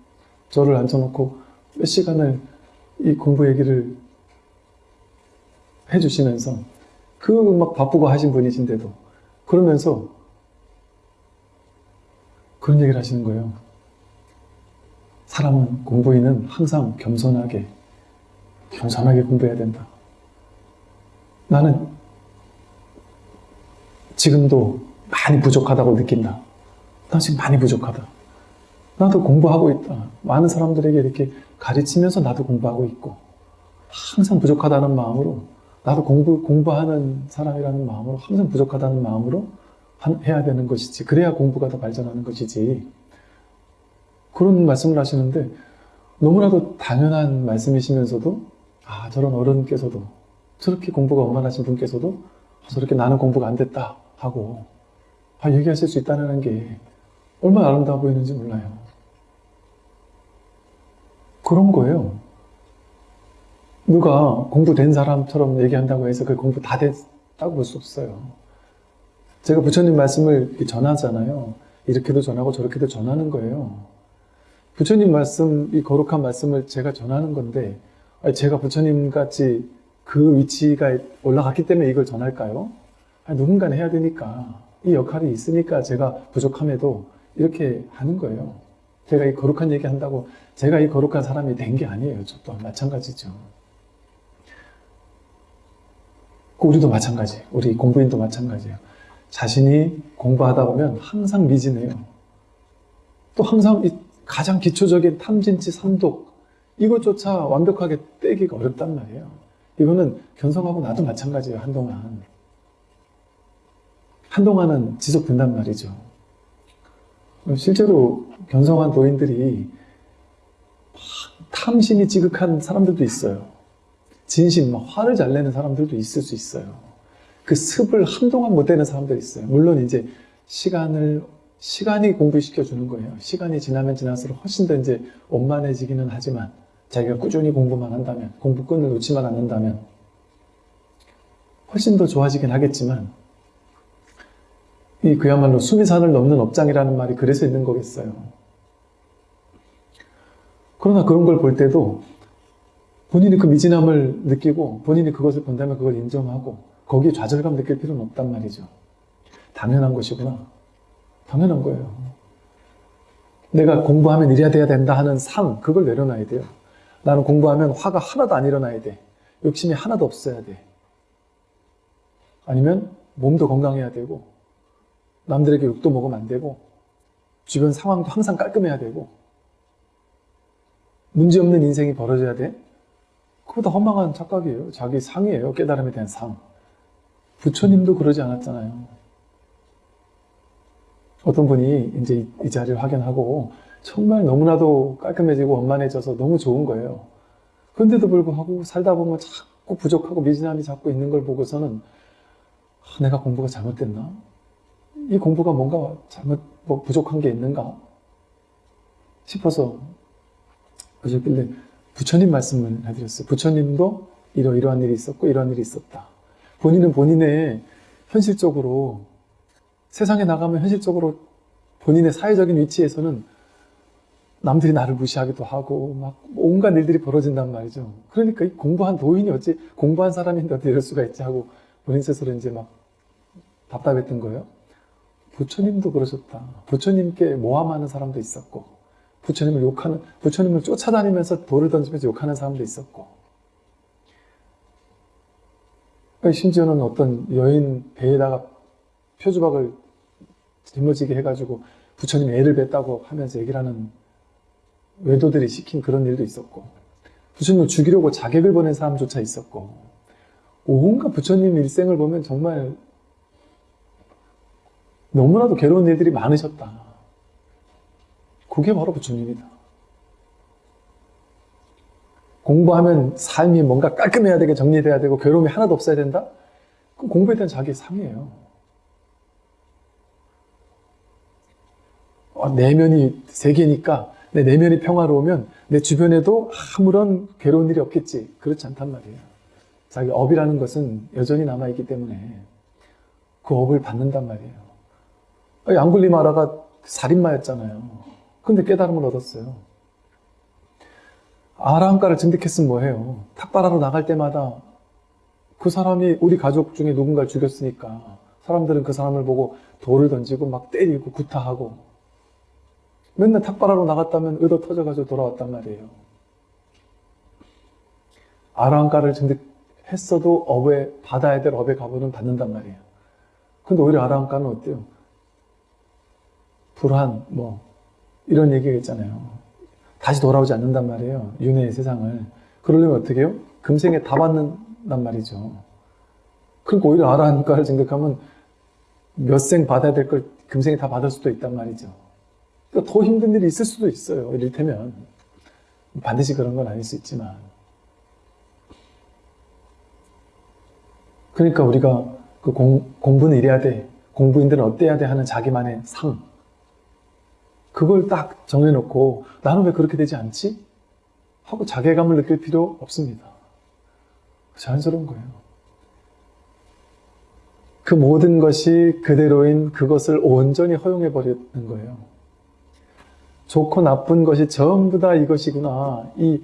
저를 앉혀놓고 몇 시간을 이 공부 얘기를 해주시면서 그 막 바쁘고 하신 분이신데도 그러면서 그런 얘기를 하시는 거예요. 사람은 공부인은 항상 겸손하게 겸손하게 공부해야 된다. 나는 지금도 많이 부족하다고 느낀다. 나 지금 많이 부족하다. 나도 공부하고 있다. 많은 사람들에게 이렇게 가르치면서 나도 공부하고 있고 항상 부족하다는 마음으로 나도 공부, 공부하는 사람이라는 마음으로 항상 부족하다는 마음으로 해야 되는 것이지. 그래야 공부가 더 발전하는 것이지. 그런 말씀을 하시는데 너무나도 당연한 말씀이시면서도 아 저런 어른께서도 저렇게 공부가 원만하신 분께서도 아, 저렇게 나는 공부가 안 됐다 하고 아, 얘기하실 수 있다는 게 얼마나 아름다워 보이는지 몰라요. 그런 거예요. 누가 공부된 사람처럼 얘기한다고 해서 그 공부 다 됐다고 볼 수 없어요. 제가 부처님 말씀을 전하잖아요. 이렇게도 전하고 저렇게도 전하는 거예요. 부처님 말씀, 이 거룩한 말씀을 제가 전하는 건데, 제가 부처님 같이 그 위치가 올라갔기 때문에 이걸 전할까요? 아니, 누군가는 해야 되니까, 이 역할이 있으니까 제가 부족함에도 이렇게 하는 거예요. 제가 이 거룩한 얘기 한다고 제가 이 거룩한 사람이 된 게 아니에요. 저 또한 마찬가지죠. 우리도 마찬가지. 우리 공부인도 마찬가지예요. 자신이 공부하다 보면 항상 미진해요. 또 항상 가장 기초적인 탐진치, 삼독 이것조차 완벽하게 떼기가 어렵단 말이에요. 이거는 견성하고 나도 마찬가지예요. 한동안. 한동안은 지속된단 말이죠. 실제로 견성한 도인들이 탐심이 지극한 사람들도 있어요. 진심, 막 화를 잘 내는 사람들도 있을 수 있어요. 그 습을 한동안 못 내는 사람들이 있어요. 물론 이제 시간을, 시간이 공부시켜 주는 거예요. 시간이 지나면 지날수록 훨씬 더 이제 원만해지기는 하지만 자기가 꾸준히 공부만 한다면, 공부끈을 놓지만 않는다면 훨씬 더 좋아지긴 하겠지만 이 그야말로 수미산을 넘는 업장이라는 말이 그래서 있는 거겠어요. 그러나 그런 걸 볼 때도 본인이 그 미진함을 느끼고 본인이 그것을 본다면 그걸 인정하고 거기에 좌절감 느낄 필요는 없단 말이죠. 당연한 것이구나. 당연한 거예요. 내가 공부하면 이래야 돼야 된다 하는 상, 그걸 내려놔야 돼요. 나는 공부하면 화가 하나도 안 일어나야 돼. 욕심이 하나도 없어야 돼. 아니면 몸도 건강해야 되고, 남들에게 욕도 먹으면 안 되고, 주변 상황도 항상 깔끔해야 되고, 문제없는 인생이 벌어져야 돼? 그보다 허망한 착각이에요. 자기 상이에요. 깨달음에 대한 상. 부처님도 그러지 않았잖아요. 어떤 분이 이제 이- 이 자리를 확인하고 정말 너무나도 깔끔해지고 원만해져서 너무 좋은 거예요. 그런데도 불구하고 살다 보면 자꾸 부족하고 미진함이 자꾸 있는 걸 보고서는 아, 내가 공부가 잘못됐나? 이 공부가 뭔가 잘못, 뭐 부족한 게 있는가? 싶어서 그러셨길래 부처님 말씀을 해드렸어요. 부처님도 이러이러한 일이 있었고 이러한 일이 있었다. 본인은 본인의 현실적으로 세상에 나가면 현실적으로 본인의 사회적인 위치에서는 남들이 나를 무시하기도 하고 막 온갖 일들이 벌어진단 말이죠. 그러니까 이 공부한 도인이 어찌 공부한 사람인데 어떻게 이럴 수가 있지 하고 본인 스스로 이제 막 답답했던 거예요. 부처님도 그러셨다. 부처님께 모함하는 사람도 있었고 부처님을 욕하는 부처님을 쫓아다니면서 돌을 던지면서 욕하는 사람도 있었고 심지어는 어떤 여인 배에다가 표주박을 짊어지게 해가지고 부처님 애를 뱉다고 하면서 얘기를 하는 외도들이 시킨 그런 일도 있었고 부처님을 죽이려고 자객을 보낸 사람조차 있었고 온갖 부처님 일생을 보면 정말 너무나도 괴로운 일들이 많으셨다. 그게 바로 부처님이다. 공부하면 삶이 뭔가 깔끔해야 되게 정리돼야 되고 괴로움이 하나도 없어야 된다? 그럼 공부에 대한 자기 상이에요. 어, 내면이 세 개니까 내 내면이 평화로우면 내 주변에도 아무런 괴로운 일이 없겠지. 그렇지 않단 말이에요. 자기 업이라는 것은 여전히 남아있기 때문에 그 업을 받는단 말이에요. 양굴리마라가 살인마였잖아요. 근데 깨달음을 얻었어요. 아라함가를 증득했으면 뭐해요? 탁발하러 나갈 때마다 그 사람이 우리 가족 중에 누군가를 죽였으니까 사람들은 그 사람을 보고 돌을 던지고 막 때리고 구타하고 맨날 탁발하러 나갔다면 의도 터져가지고 돌아왔단 말이에요. 아라함가를 증득했어도 업에 받아야 될 업의 값은 받는단 말이에요. 근데 오히려 아라함가는 어때요? 불안, 뭐 이런 얘기가 있잖아요. 다시 돌아오지 않는단 말이에요. 윤회의 세상을. 그러려면 어떻게 해요? 금생에 다 받는단 말이죠. 그러니까 오히려 아라한가를 생각하면 몇 생 받아야 될 걸 금생에 다 받을 수도 있단 말이죠. 그러니까 더 힘든 일이 있을 수도 있어요. 이를테면. 반드시 그런 건 아닐 수 있지만. 그러니까 우리가 그 공, 공부는 이래야 돼. 공부인들은 어때야 돼 하는 자기만의 상. 그걸 딱 정해놓고 나는 왜 그렇게 되지 않지? 하고 자괴감을 느낄 필요 없습니다. 자연스러운 거예요. 그 모든 것이 그대로인 그것을 온전히 허용해버리는 거예요. 좋고 나쁜 것이 전부 다 이것이구나. 이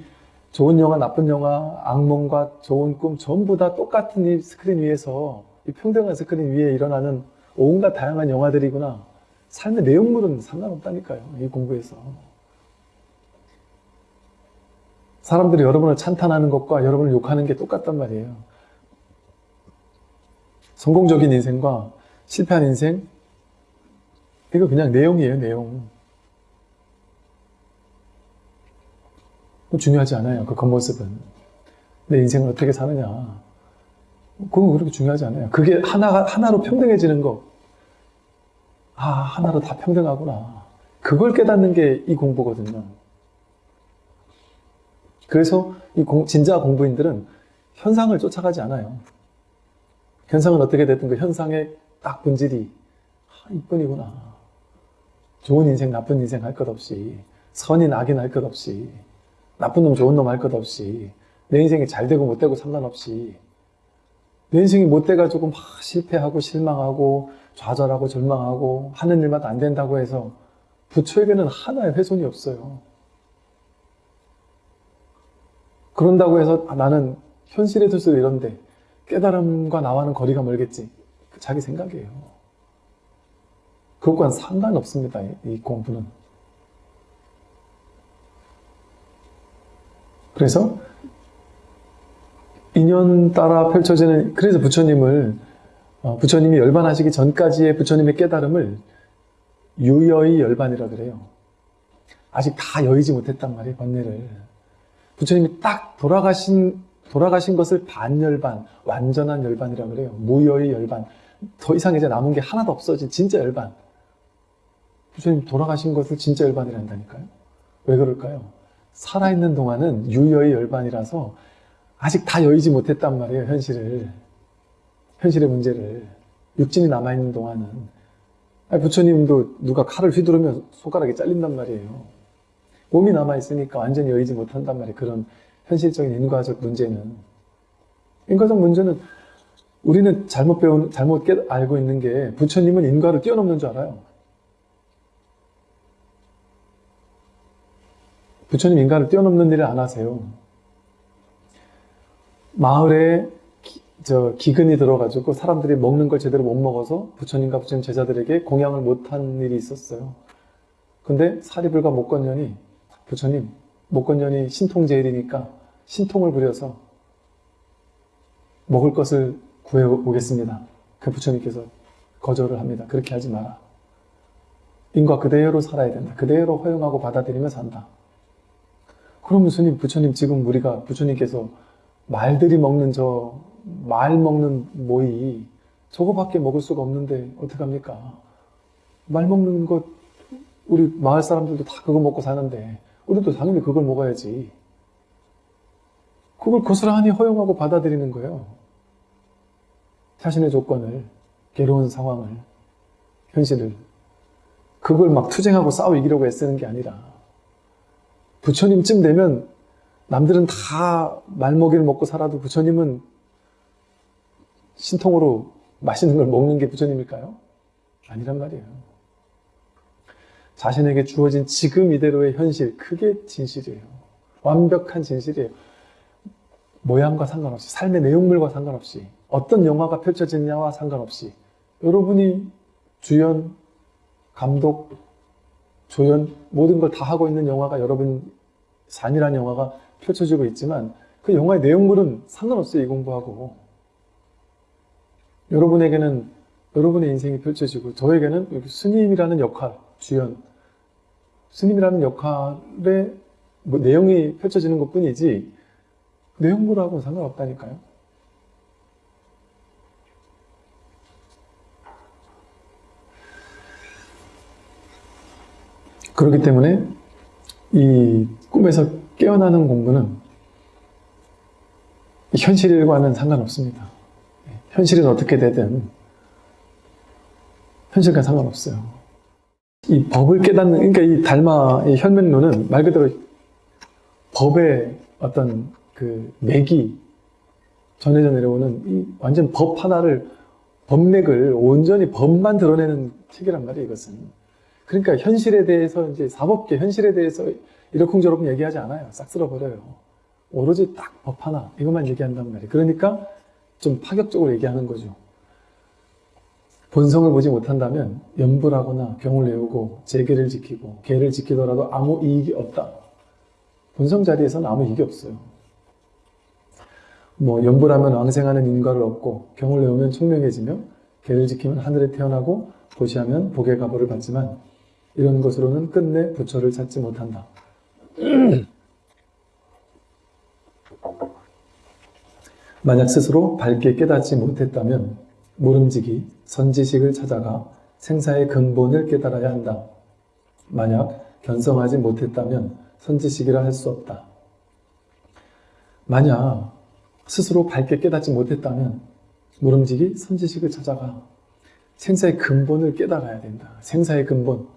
좋은 영화, 나쁜 영화, 악몽과 좋은 꿈 전부 다 똑같은 이 스크린 위에서 이 평등한 스크린 위에 일어나는 온갖 다양한 영화들이구나. 삶의 내용물은 상관없다니까요. 이 공부에서. 사람들이 여러분을 찬탄하는 것과 여러분을 욕하는 게 똑같단 말이에요. 성공적인 인생과 실패한 인생, 이거 그냥 내용이에요, 내용. 중요하지 않아요, 그 겉모습은. 내 인생을 어떻게 사느냐. 그건 그렇게 중요하지 않아요. 그게 하나, 하나로 평등해지는 거. 아, 하나로 다 평등하구나. 그걸 깨닫는 게 이 공부거든요. 그래서 이 공, 진짜 공부인들은 현상을 쫓아가지 않아요. 현상은 어떻게 됐든 그 현상의 딱 본질이 아, 이뿐이구나. 좋은 인생, 나쁜 인생 할 것 없이 선인, 악인 할 것 없이 나쁜 놈, 좋은 놈 할 것 없이 내 인생이 잘 되고 못 되고 상관없이 내 인생이 못 돼가지고 막 실패하고 실망하고 좌절하고 절망하고 하는 일마다 안 된다고 해서 부처에게는 하나의 훼손이 없어요. 그런다고 해서 아, 나는 현실의 뜻으로 이런데 깨달음과 나와는 거리가 멀겠지. 그 자기 생각이에요. 그것과는 상관없습니다. 이 공부는. 그래서 인연 따라 펼쳐지는 그래서 부처님을 어, 부처님이 열반하시기 전까지의 부처님의 깨달음을 유여의 열반이라 그래요. 아직 다 여의지 못했단 말이에요, 번뇌를. 부처님이 딱 돌아가신 돌아가신 것을 반열반, 완전한 열반이라 그래요. 무여의 열반. 더 이상 이제 남은 게 하나도 없어진 진짜 열반. 부처님 돌아가신 것을 진짜 열반이란다니까요. 왜 그럴까요? 살아있는 동안은 유여의 열반이라서 아직 다 여의지 못했단 말이에요, 현실을. 현실의 문제를. 육진이 남아있는 동안은. 아니, 부처님도 누가 칼을 휘두르면 손가락이 잘린단 말이에요. 몸이 남아있으니까 완전히 여의지 못한단 말이에요. 그런 현실적인 인과적 문제는. 인과적 문제는 우리는 잘못 배운, 잘못 깨, 알고 있는 게 부처님은 인과를 뛰어넘는 줄 알아요. 부처님 인간을 뛰어넘는 일을 안 하세요. 마을에 기, 저 기근이 들어가지고 사람들이 먹는 걸 제대로 못 먹어서 부처님과 부처님 제자들에게 공양을 못한 일이 있었어요. 근데 사리불과 목건년이 부처님 목건년이 신통제일이니까 신통을 부려서 먹을 것을 구해오겠습니다. 그 부처님께서 거절을 합니다. 그렇게 하지 마라. 인과 그대로 살아야 된다. 그대로 허용하고 받아들이며 산다. 그럼 스님, 부처님 지금 우리가 부처님께서 말들이 먹는 저 말 먹는 모이 저거밖에 먹을 수가 없는데 어떡합니까? 말 먹는 것 우리 마을 사람들도 다 그거 먹고 사는데 우리도 당연히 그걸 먹어야지. 그걸 고스란히 허용하고 받아들이는 거예요. 자신의 조건을, 괴로운 상황을, 현실을. 그걸 막 투쟁하고 싸워 이기려고 애쓰는 게 아니라 부처님쯤 되면 남들은 다 말먹이를 먹고 살아도 부처님은 신통으로 맛있는 걸 먹는 게 부처님일까요? 아니란 말이에요. 자신에게 주어진 지금 이대로의 현실, 그게 진실이에요. 완벽한 진실이에요. 모양과 상관없이, 삶의 내용물과 상관없이, 어떤 영화가 펼쳐지느냐와 상관없이, 여러분이 주연, 감독, 조연, 모든 걸 다 하고 있는 영화가 여러분 산이라는 영화가 펼쳐지고 있지만 그 영화의 내용물은 상관없어요, 이 공부하고. 여러분에게는 여러분의 인생이 펼쳐지고 저에게는 스님이라는 역할, 주연, 스님이라는 역할의 뭐 내용이 펼쳐지는 것 뿐이지 내용물하고는 상관없다니까요. 그렇기 때문에 이 꿈에서 깨어나는 공부는 현실과는 상관없습니다. 현실은 어떻게 되든 현실과 상관없어요. 이 법을 깨닫는, 그러니까 이 달마, 이 현면론은 말 그대로 법의 어떤 그 맥이 전해져 내려오는 이 완전 법 하나를, 법맥을 온전히 법만 드러내는 책이란 말이에요, 이것은. 그러니까 현실에 대해서 이제 사법계 현실에 대해서 이러쿵저러쿵 얘기하지 않아요. 싹 쓸어버려요. 오로지 딱 법 하나, 이것만 얘기한단 말이에요. 그러니까 좀 파격적으로 얘기하는 거죠. 본성을 보지 못한다면 연불하거나 병을 내우고 재계를 지키고 계를 지키더라도 아무 이익이 없다. 본성 자리에서는 아무 이익이 없어요. 뭐 연불하면 왕생하는 인과를 얻고 병을 내우면 총명해지며 계를 지키면 하늘에 태어나고 보시하면 복의 가보를 받지만 이런 것으로는 끝내 부처를 찾지 못한다. [clears throat] 만약 스스로 밝게 깨닫지 못했다면 모름지기, 선지식을 찾아가 생사의 근본을 깨달아야 한다. 만약 견성하지 못했다면 선지식이라 할 수 없다. 만약 스스로 밝게 깨닫지 못했다면 모름지기, 선지식을 찾아가 생사의 근본을 깨달아야 된다. 생사의 근본.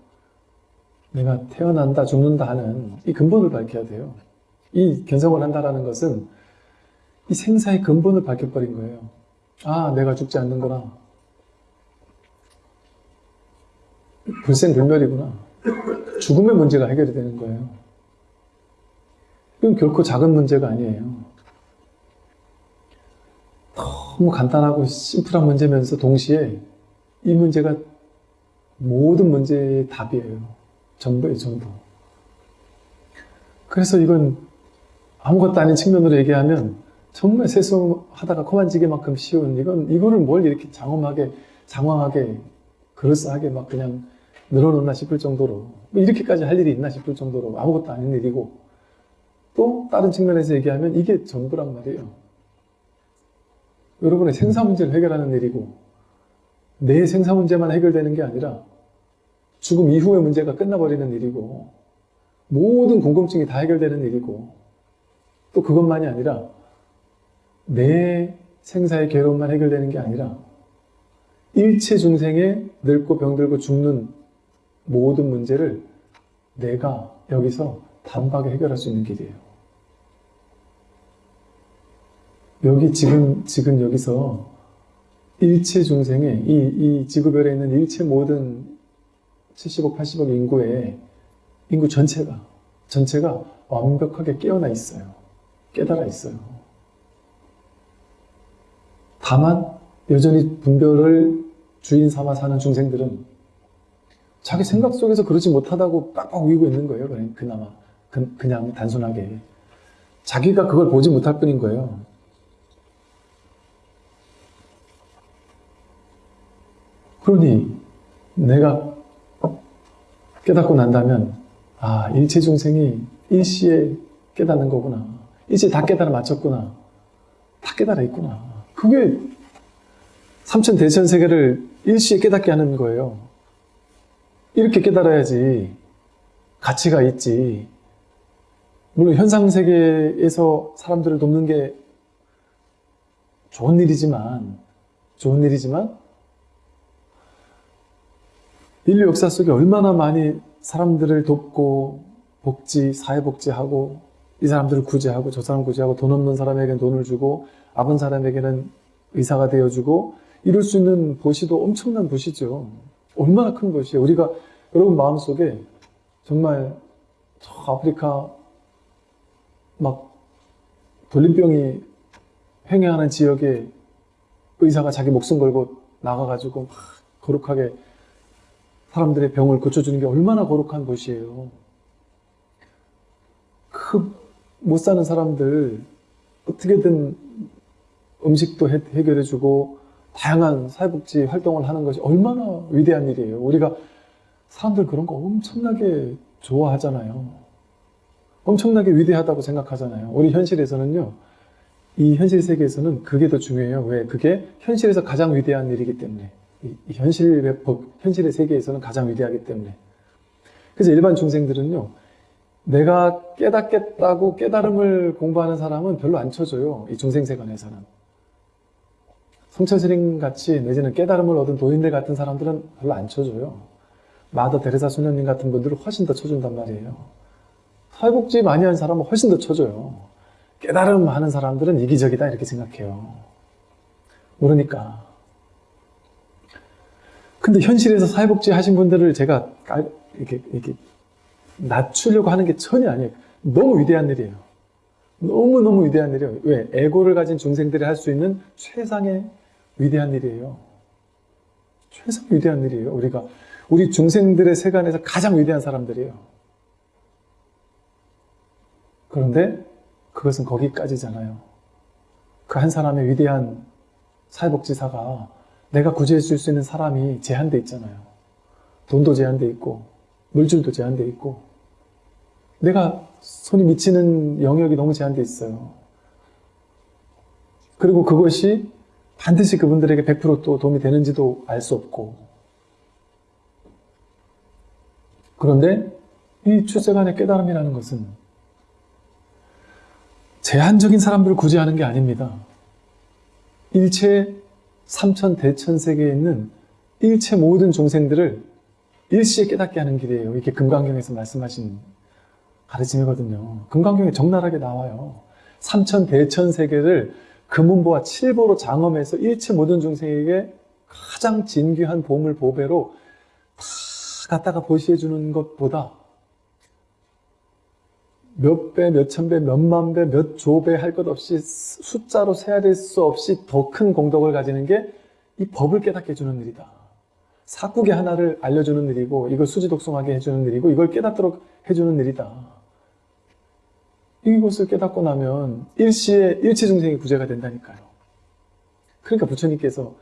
내가 태어난다, 죽는다 하는 이 근본을 밝혀야 돼요. 이 견성을 한다는 것은 이 생사의 근본을 밝혀버린 거예요. 아, 내가 죽지 않는구나. 불생불멸이구나. 죽음의 문제가 해결이 되는 거예요. 이건 결코 작은 문제가 아니에요. 너무 간단하고 심플한 문제면서 동시에 이 문제가 모든 문제의 답이에요. 전부예요, 전부. 그래서 이건 아무것도 아닌 측면으로 얘기하면 정말 세수하다가 코만지기만큼 쉬운 이건 이거를 뭘 이렇게 장엄하게 장황하게 그럴싸하게 막 그냥 늘어놓나 싶을 정도로 뭐 이렇게까지 할 일이 있나 싶을 정도로 아무것도 아닌 일이고 또 다른 측면에서 얘기하면 이게 전부란 말이에요. 여러분의 생사 문제를 해결하는 일이고 내 생사 문제만 해결되는 게 아니라 죽음 이후의 문제가 끝나버리는 일이고 모든 궁금증이 다 해결되는 일이고 또 그것만이 아니라 내 생사의 괴로움만 해결되는 게 아니라 일체 중생의 늙고 병들고 죽는 모든 문제를 내가 여기서 단박에 해결할 수 있는 길이에요. 여기 지금 지금 여기서 일체 중생의 이, 이 지구별에 있는 일체 모든 70억, 80억 인구의 인구 전체가 전체가 완벽하게 깨어나 있어요. 깨달아 있어요. 다만 여전히 분별을 주인 삼아 사는 중생들은 자기 생각 속에서 그러지 못하다고 빡빡 우기고 있는 거예요. 그나마 그, 그냥 단순하게 자기가 그걸 보지 못할 뿐인 거예요. 그러니 내가 깨닫고 난다면 아 일체 중생이 일시에 깨닫는 거구나. 일시에 다 깨달아 맞췄구나. 다 깨달아 있구나. 그게 삼천 대천 세계를 일시에 깨닫게 하는 거예요. 이렇게 깨달아야지 가치가 있지. 물론 현상 세계에서 사람들을 돕는 게 좋은 일이지만 좋은 일이지만 인류 역사 속에 얼마나 많이 사람들을 돕고 복지, 사회복지하고 이 사람들을 구제하고 저 사람 구제하고 돈 없는 사람에게는 돈을 주고 아픈 사람에게는 의사가 되어주고 이룰 수 있는 보시도 엄청난 보시죠. 얼마나 큰 것이에요. 우리가 여러분 마음속에 정말 저 아프리카 막 돌림병이 횡행하는 지역에 의사가 자기 목숨 걸고 나가가지고 막 거룩하게 사람들의 병을 고쳐주는 게 얼마나 거룩한 것이에요. 그 못 사는 사람들 어떻게든 음식도 해, 해결해주고 다양한 사회복지 활동을 하는 것이 얼마나 위대한 일이에요. 우리가 사람들 그런 거 엄청나게 좋아하잖아요. 엄청나게 위대하다고 생각하잖아요. 우리 현실에서는요. 이 현실 세계에서는 그게 더 중요해요. 왜? 그게 현실에서 가장 위대한 일이기 때문에. 이 현실의 법, 현실의 세계에서는 가장 위대하기 때문에. 그래서 일반 중생들은요. 내가 깨닫겠다고 깨달음을 공부하는 사람은 별로 안 쳐줘요. 이 중생세관에서는. 성철스님 같이 내지는 깨달음을 얻은 도인들 같은 사람들은 별로 안 쳐줘요. 마더 데레사 수녀님 같은 분들은 훨씬 더 쳐준단 말이에요. 사회복지 많이 하는 사람은 훨씬 더 쳐줘요. 깨달음 하는 사람들은 이기적이다 이렇게 생각해요. 모르니까. 근데 현실에서 사회복지 하신 분들을 제가 깔- 이렇게, 이렇게 낮추려고 하는 게 전혀 아니에요. 너무 위대한 일이에요. 너무너무 위대한 일이에요. 왜? 에고를 가진 중생들이 할 수 있는 최상의 위대한 일이에요. 최상 위대한 일이에요. 우리가 우리 중생들의 세간에서 가장 위대한 사람들이에요. 그런데 그것은 거기까지잖아요. 그 한 사람의 위대한 사회복지사가 내가 구제해 줄 수 있는 사람이 제한돼 있잖아요. 돈도 제한돼 있고 물질도 제한돼 있고 내가 손이 미치는 영역이 너무 제한돼 있어요. 그리고 그것이 반드시 그분들에게 100%또 도움이 되는지도 알 수 없고 그런데 이 출세간의 깨달음이라는 것은 제한적인 사람들을 구제하는 게 아닙니다. 일체 삼천 대천 세계에 있는 일체 모든 중생들을 일시에 깨닫게 하는 길이에요. 이게 금강경에서 말씀하신 가르침이거든요. 금강경에 적나라하게 나와요. 삼천 대천 세계를 금은보와 칠보로 장엄해서 일체 모든 중생에게 가장 진귀한 보물 보배로 다 갖다가 보시해 주는 것보다 몇 배, 몇천 배, 몇만 배, 몇 조 배 할 것 없이 숫자로 세야 될 수 없이 더 큰 공덕을 가지는 게 이 법을 깨닫게 해주는 일이다. 사국의 하나를 알려주는 일이고 이걸 수지독송하게 해주는 일이고 이걸 깨닫도록 해주는 일이다. 이것을 깨닫고 나면 일시에 일체 중생이 구제가 된다니까요. 그러니까 부처님께서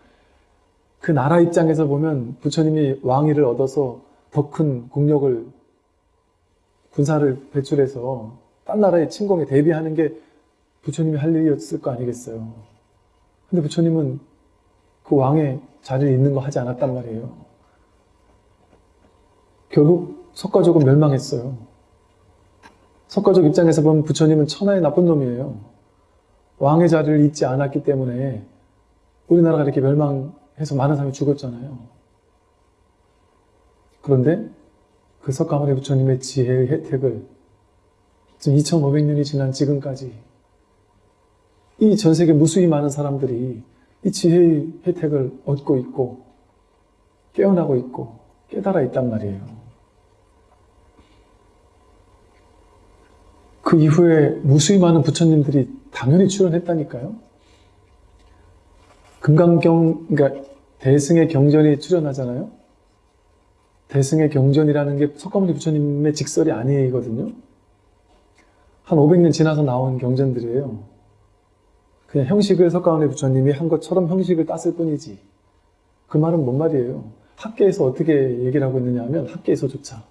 그 나라 입장에서 보면 부처님이 왕위를 얻어서 더큰 국력을 군사를 배출해서 딴 나라의 침공에 대비하는 게 부처님이 할 일이었을 거 아니겠어요. 근데 부처님은 그 왕의 자리에 있는 거 하지 않았단 말이에요. 결국 석가족은 멸망했어요. 석가족 입장에서 보면 부처님은 천하의 나쁜 놈이에요. 왕의 자리를 잊지 않았기 때문에 우리나라가 이렇게 멸망해서 많은 사람이 죽었잖아요. 그런데 그 석가모니 부처님의 지혜의 혜택을 지금 2500년이 지난 지금까지 이 전 세계 무수히 많은 사람들이 이 지혜의 혜택을 얻고 있고 깨어나고 있고 깨달아 있단 말이에요. 그 이후에 무수히 많은 부처님들이 당연히 출연했다니까요. 금강경, 그러니까 대승의 경전이 출연하잖아요. 대승의 경전이라는 게 석가모니 부처님의 직설이 아니거든요. 한 500년 지나서 나온 경전들이에요. 그냥 형식을 석가모니 부처님이 한 것처럼 형식을 땄을 뿐이지. 그 말은 뭔 말이에요? 학계에서 어떻게 얘기를 하고 있느냐 하면 학계에서조차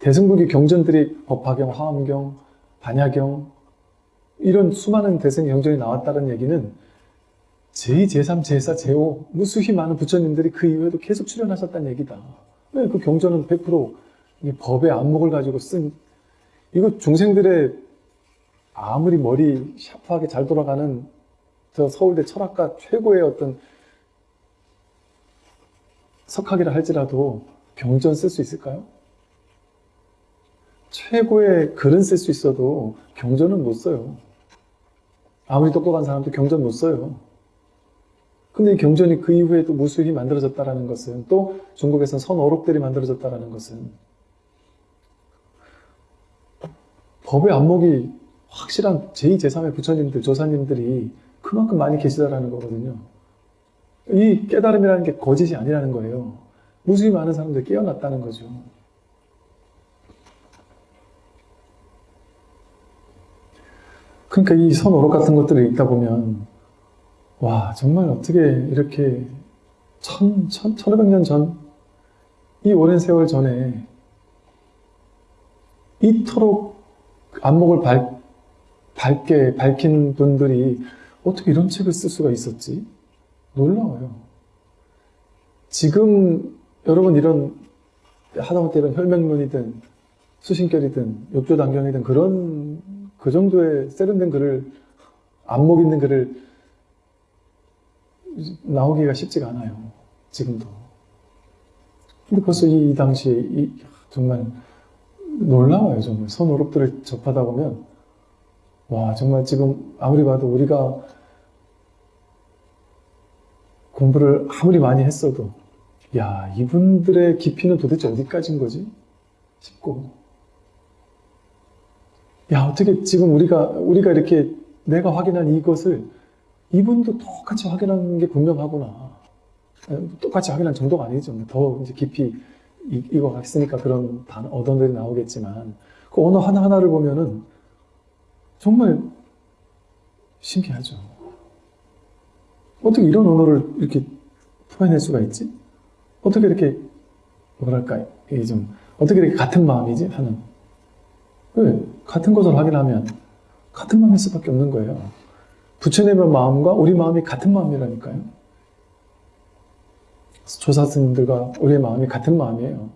대승불교 경전들이 법화경, 화엄경, 반야경 이런 수많은 대승 경전이 나왔다는 얘기는 제2, 제3, 제4, 제5 무수히 많은 부처님들이 그 이후에도 계속 출연하셨다는 얘기다. 왜 그 경전은 100% 이게 법의 안목을 가지고 쓴 이거 중생들의 아무리 머리 샤프하게 잘 돌아가는 저 서울대 철학과 최고의 어떤 석학이라 할지라도 경전 쓸 수 있을까요? 최고의 글은 쓸 수 있어도 경전은 못 써요. 아무리 똑똑한 사람도 경전 못 써요. 근데 이 경전이 그 이후에도 무수히 만들어졌다는 것은 또 중국에서는 선어록들이 만들어졌다는 것은 법의 안목이 확실한 제2, 제3의 부처님들, 조사님들이 그만큼 많이 계시다라는 거거든요. 이 깨달음이라는 게 거짓이 아니라는 거예요. 무수히 많은 사람들이 깨어났다는 거죠. 그러니까 이 선오록 같은 것들을 읽다 보면 와 정말 어떻게 이렇게 천, 천, 천오백 년 전, 이 오랜 세월 전에 이토록 안목을 밝, 밝게 밝힌 분들이 어떻게 이런 책을 쓸 수가 있었지? 놀라워요. 지금 여러분 이런 하다못해 이런 혈맹론이든 수신결이든 욕조단경이든 그런 그 정도의 세련된 글을 안목 있는 글을 나오기가 쉽지가 않아요. 지금도. 근데 벌써 이, 당시에 이, 정말 놀라워요. 정말 선오록들을 접하다 보면 와 정말 지금 아무리 봐도 우리가 공부를 아무리 많이 했어도 야 이분들의 깊이는 도대체 어디까지인 거지? 싶고 야 어떻게 지금 우리가 우리가 이렇게 내가 확인한 이것을 이분도 똑같이 확인하는 게 분명하구나. 똑같이 확인한 정도가 아니죠. 더 이제 깊이 이거 갔으니까 그런 단 언어들이 나오겠지만 그 언어 하나 하나를 보면은 정말 신기하죠. 어떻게 이런 언어를 이렇게 풀어낼 수가 있지? 어떻게 이렇게 뭐랄까 이게 좀 어떻게 이렇게 같은 마음이지 하는 왜 같은 것을 확인하면 같은 마음일 수밖에 없는 거예요. 부처님의 마음과 우리 마음이 같은 마음이라니까요. 조사스님들과 우리의 마음이 같은 마음이에요.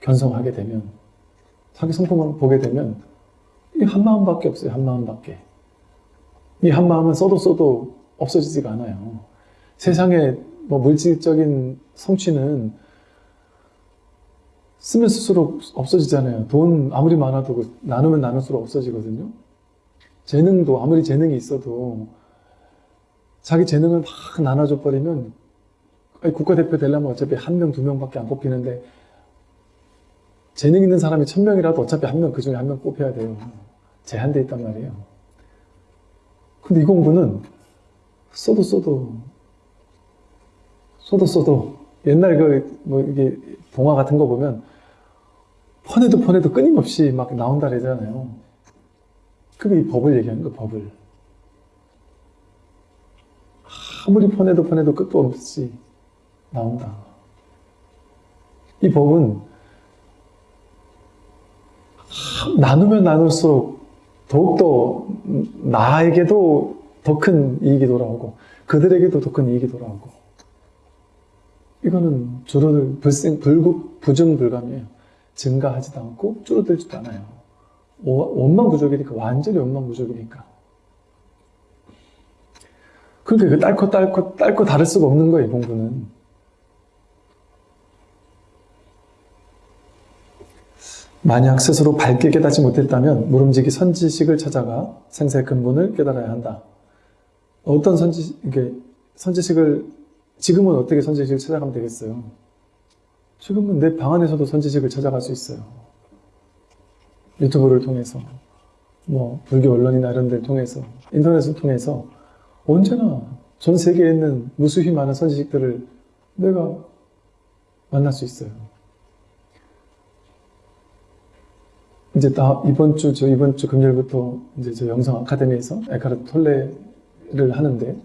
견성하게 되면 자기 성품을 보게 되면 이 한 마음밖에 없어요. 한 마음밖에. 이 한 마음은 써도 써도 없어지지가 않아요. 세상에 뭐 물질적인 성취는 쓰면 쓸수록 없어지잖아요. 돈 아무리 많아도 그 나누면 나눌수록 없어지거든요. 재능도 아무리 재능이 있어도 자기 재능을 막 나눠줘 버리면 국가대표 되려면 어차피 한 명, 두 명밖에 안 뽑히는데 재능 있는 사람이 천 명이라도 어차피 한 명, 그 중에 한 명 뽑혀야 돼요. 제한돼 있단 말이에요. 근데 이 공부는 써도 써도 써도 써도 옛날 그 뭐 이게 동화 같은 거 보면 퍼내도 퍼내도 끊임없이 막 나온다 그러잖아요. 그게 이 법을 얘기하는 거야, 법을. 아무리 퍼내도 퍼내도 끝도 없이 나온다. 이 법은 나누면 나눌수록 더욱더 나에게도 더 큰 이익이 돌아오고 그들에게도 더 큰 이익이 돌아오고 이거는 줄어들 불생 불급 부증불감이에요. 증가하지도 않고 줄어들지도 않아요. 오- 원망 부족이니까 완전히 원망 부족이니까. 그러니까 그 딸거 딸거 딸거 다를 수가 없는 거예요 공부는. 만약 스스로 밝게 깨닫지 못했다면 모름지기 선지식을 찾아가 생사의 근본을 깨달아야 한다. 어떤 선지 이게 선지식을 지금은 어떻게 선지식을 찾아가면 되겠어요? 지금은 내 방 안에서도 선지식을 찾아갈 수 있어요. 유튜브를 통해서, 뭐 불교 언론이나 이런 데를 통해서, 인터넷을 통해서 언제나 전 세계에 있는 무수히 많은 선지식들을 내가 만날 수 있어요. 이제 다 이번 주, 저 이번 주 금요일부터 이제 저 영성 아카데미에서 에카르트 톨레를 하는데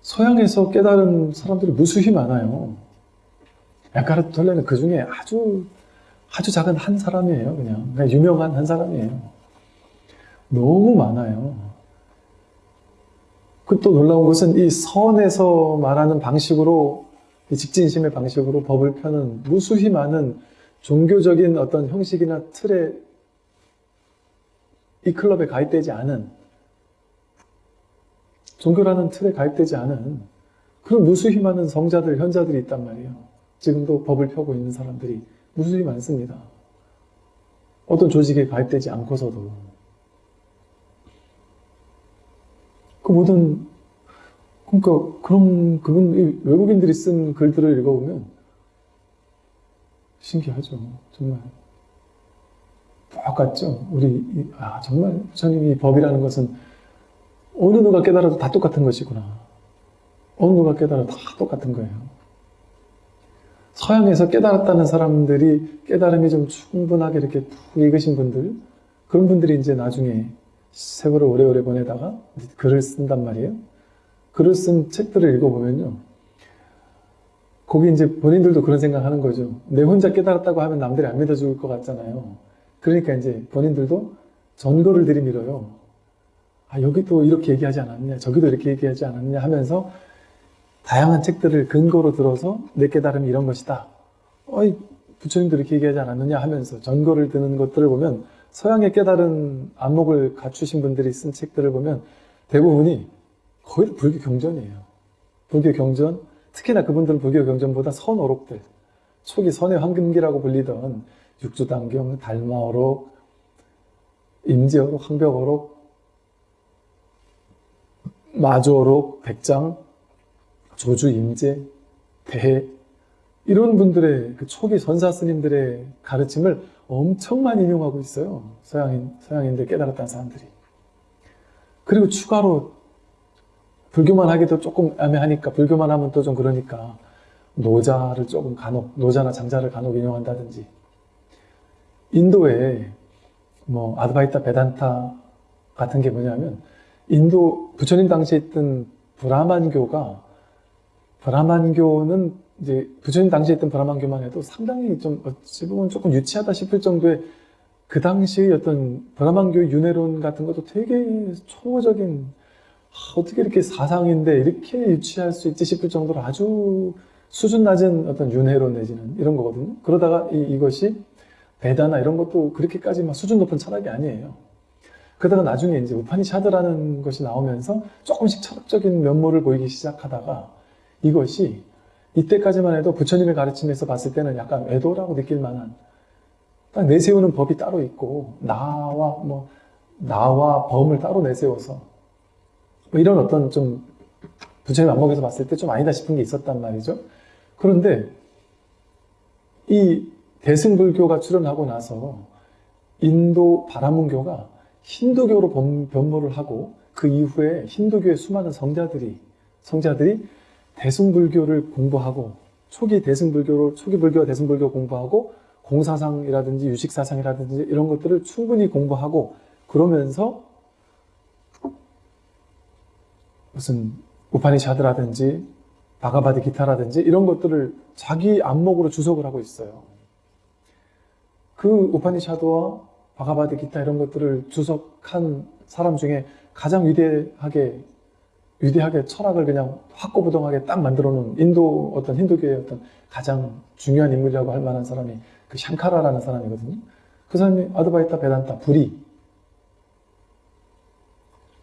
서양에서 깨달은 사람들이 무수히 많아요. 에카르트 톨레는 그 중에 아주 아주 작은 한 사람이에요. 그냥, 그냥 유명한 한 사람이에요. 너무 많아요. 그 또 놀라운 것은 이 선에서 말하는 방식으로 이 직진심의 방식으로 법을 펴는 무수히 많은 종교적인 어떤 형식이나 틀에 이 클럽에 가입되지 않은 종교라는 틀에 가입되지 않은 그런 무수히 많은 성자들, 현자들이 있단 말이에요. 지금도 법을 펴고 있는 사람들이 무수히 많습니다. 어떤 조직에 가입되지 않고서도. 그 모든, 그러니까, 그런, 그분, 이 외국인들이 쓴 글들을 읽어보면 신기하죠. 정말. 똑같죠. 우리, 이- 아, 정말 부처님이 법이라는 것은 어느 누가 깨달아도 다 똑같은 것이구나. 어느 누가 깨달아도 다 똑같은 거예요. 서양에서 깨달았다는 사람들이 깨달음이 좀 충분하게 이렇게 푹 익으신 분들, 그런 분들이 이제 나중에 세월을 오래오래 보내다가 글을 쓴단 말이에요. 글을 쓴 책들을 읽어보면요. 거기 이제 본인들도 그런 생각하는 거죠. 내 혼자 깨달았다고 하면 남들이 안 믿어줄 것 같잖아요. 그러니까 이제 본인들도 전거를 들이밀어요. 아, 여기도 이렇게 얘기하지 않았냐, 저기도 이렇게 얘기하지 않았냐 하면서 다양한 책들을 근거로 들어서 내 깨달음이 이런 것이다. 어이, 부처님도 이렇게 얘기하지 않았느냐 하면서 전거를 드는 것들을 보면 서양의 깨달은 안목을 갖추신 분들이 쓴 책들을 보면 대부분이 거의 불교 경전이에요. 불교 경전, 특히나 그분들은 불교 경전보다 선어록들, 초기 선의 황금기라고 불리던 육주단경, 달마어록, 임지어록, 황벽어록, 마주어록, 백장, 조주, 임재, 대해 이런 분들의 그 초기 선사 스님들의 가르침을 엄청 많이 인용하고 있어요. 서양인, 서양인들 깨달았다는 사람들이. 그리고 추가로 불교만 하기도 조금 애매하니까 불교만 하면 또 좀 그러니까 노자를 조금 간혹 노자나 장자를 간혹 인용한다든지 인도에 뭐 아드바이타 베단타 같은 게 뭐냐면 인도 부처님 당시에 있던 브라만교가 브라만교는 이제 부처님 당시에 있던 브라만교만 해도 상당히 좀 어찌 보면 조금 유치하다 싶을 정도의 그 당시의 어떤 브라만교 윤회론 같은 것도 되게 초보적인 아, 어떻게 이렇게 사상인데 이렇게 유치할 수 있지 싶을 정도로 아주 수준 낮은 어떤 윤회론 내지는 이런 거거든요. 그러다가 이, 이것이 베다나 이런 것도 그렇게까지 막 수준 높은 철학이 아니에요. 그러다가 나중에 이제 우파니샤드라는 것이 나오면서 조금씩 철학적인 면모를 보이기 시작하다가 이것이 이때까지만 해도 부처님의 가르침에서 봤을 때는 약간 외도라고 느낄 만한 딱 내세우는 법이 따로 있고 나와 뭐 나와 범을 따로 내세워서 뭐 이런 어떤 좀 부처님 안목에서 봤을 때 좀 아니다 싶은 게 있었단 말이죠. 그런데 이 대승불교가 출현하고 나서 인도 바라문교가 힌두교로 범- 변모를 하고 그 이후에 힌두교의 수많은 성자들이 성자들이 대승불교를 공부하고 초기 대승불교로 초기 불교와 대승불교 공부하고 공사상이라든지 유식사상이라든지 이런 것들을 충분히 공부하고 그 그러면서 무슨 우파니샤드라든지 바가바디 기타라든지 이런 것들을 자기 안목으로 주석을 하고 있어요. 그 우파니샤드와 바가바디 기타 이런 것들을 주석한 사람 중에 가장 위대하게 위대하게 철학을 그냥 확고부동하게 딱 만들어 놓은 인도 어떤 힌두교의 어떤 가장 중요한 인물이라고 할 만한 사람이 그 샹카라라는 사람이거든요. 그 사람이 아드바이타 베단타 불이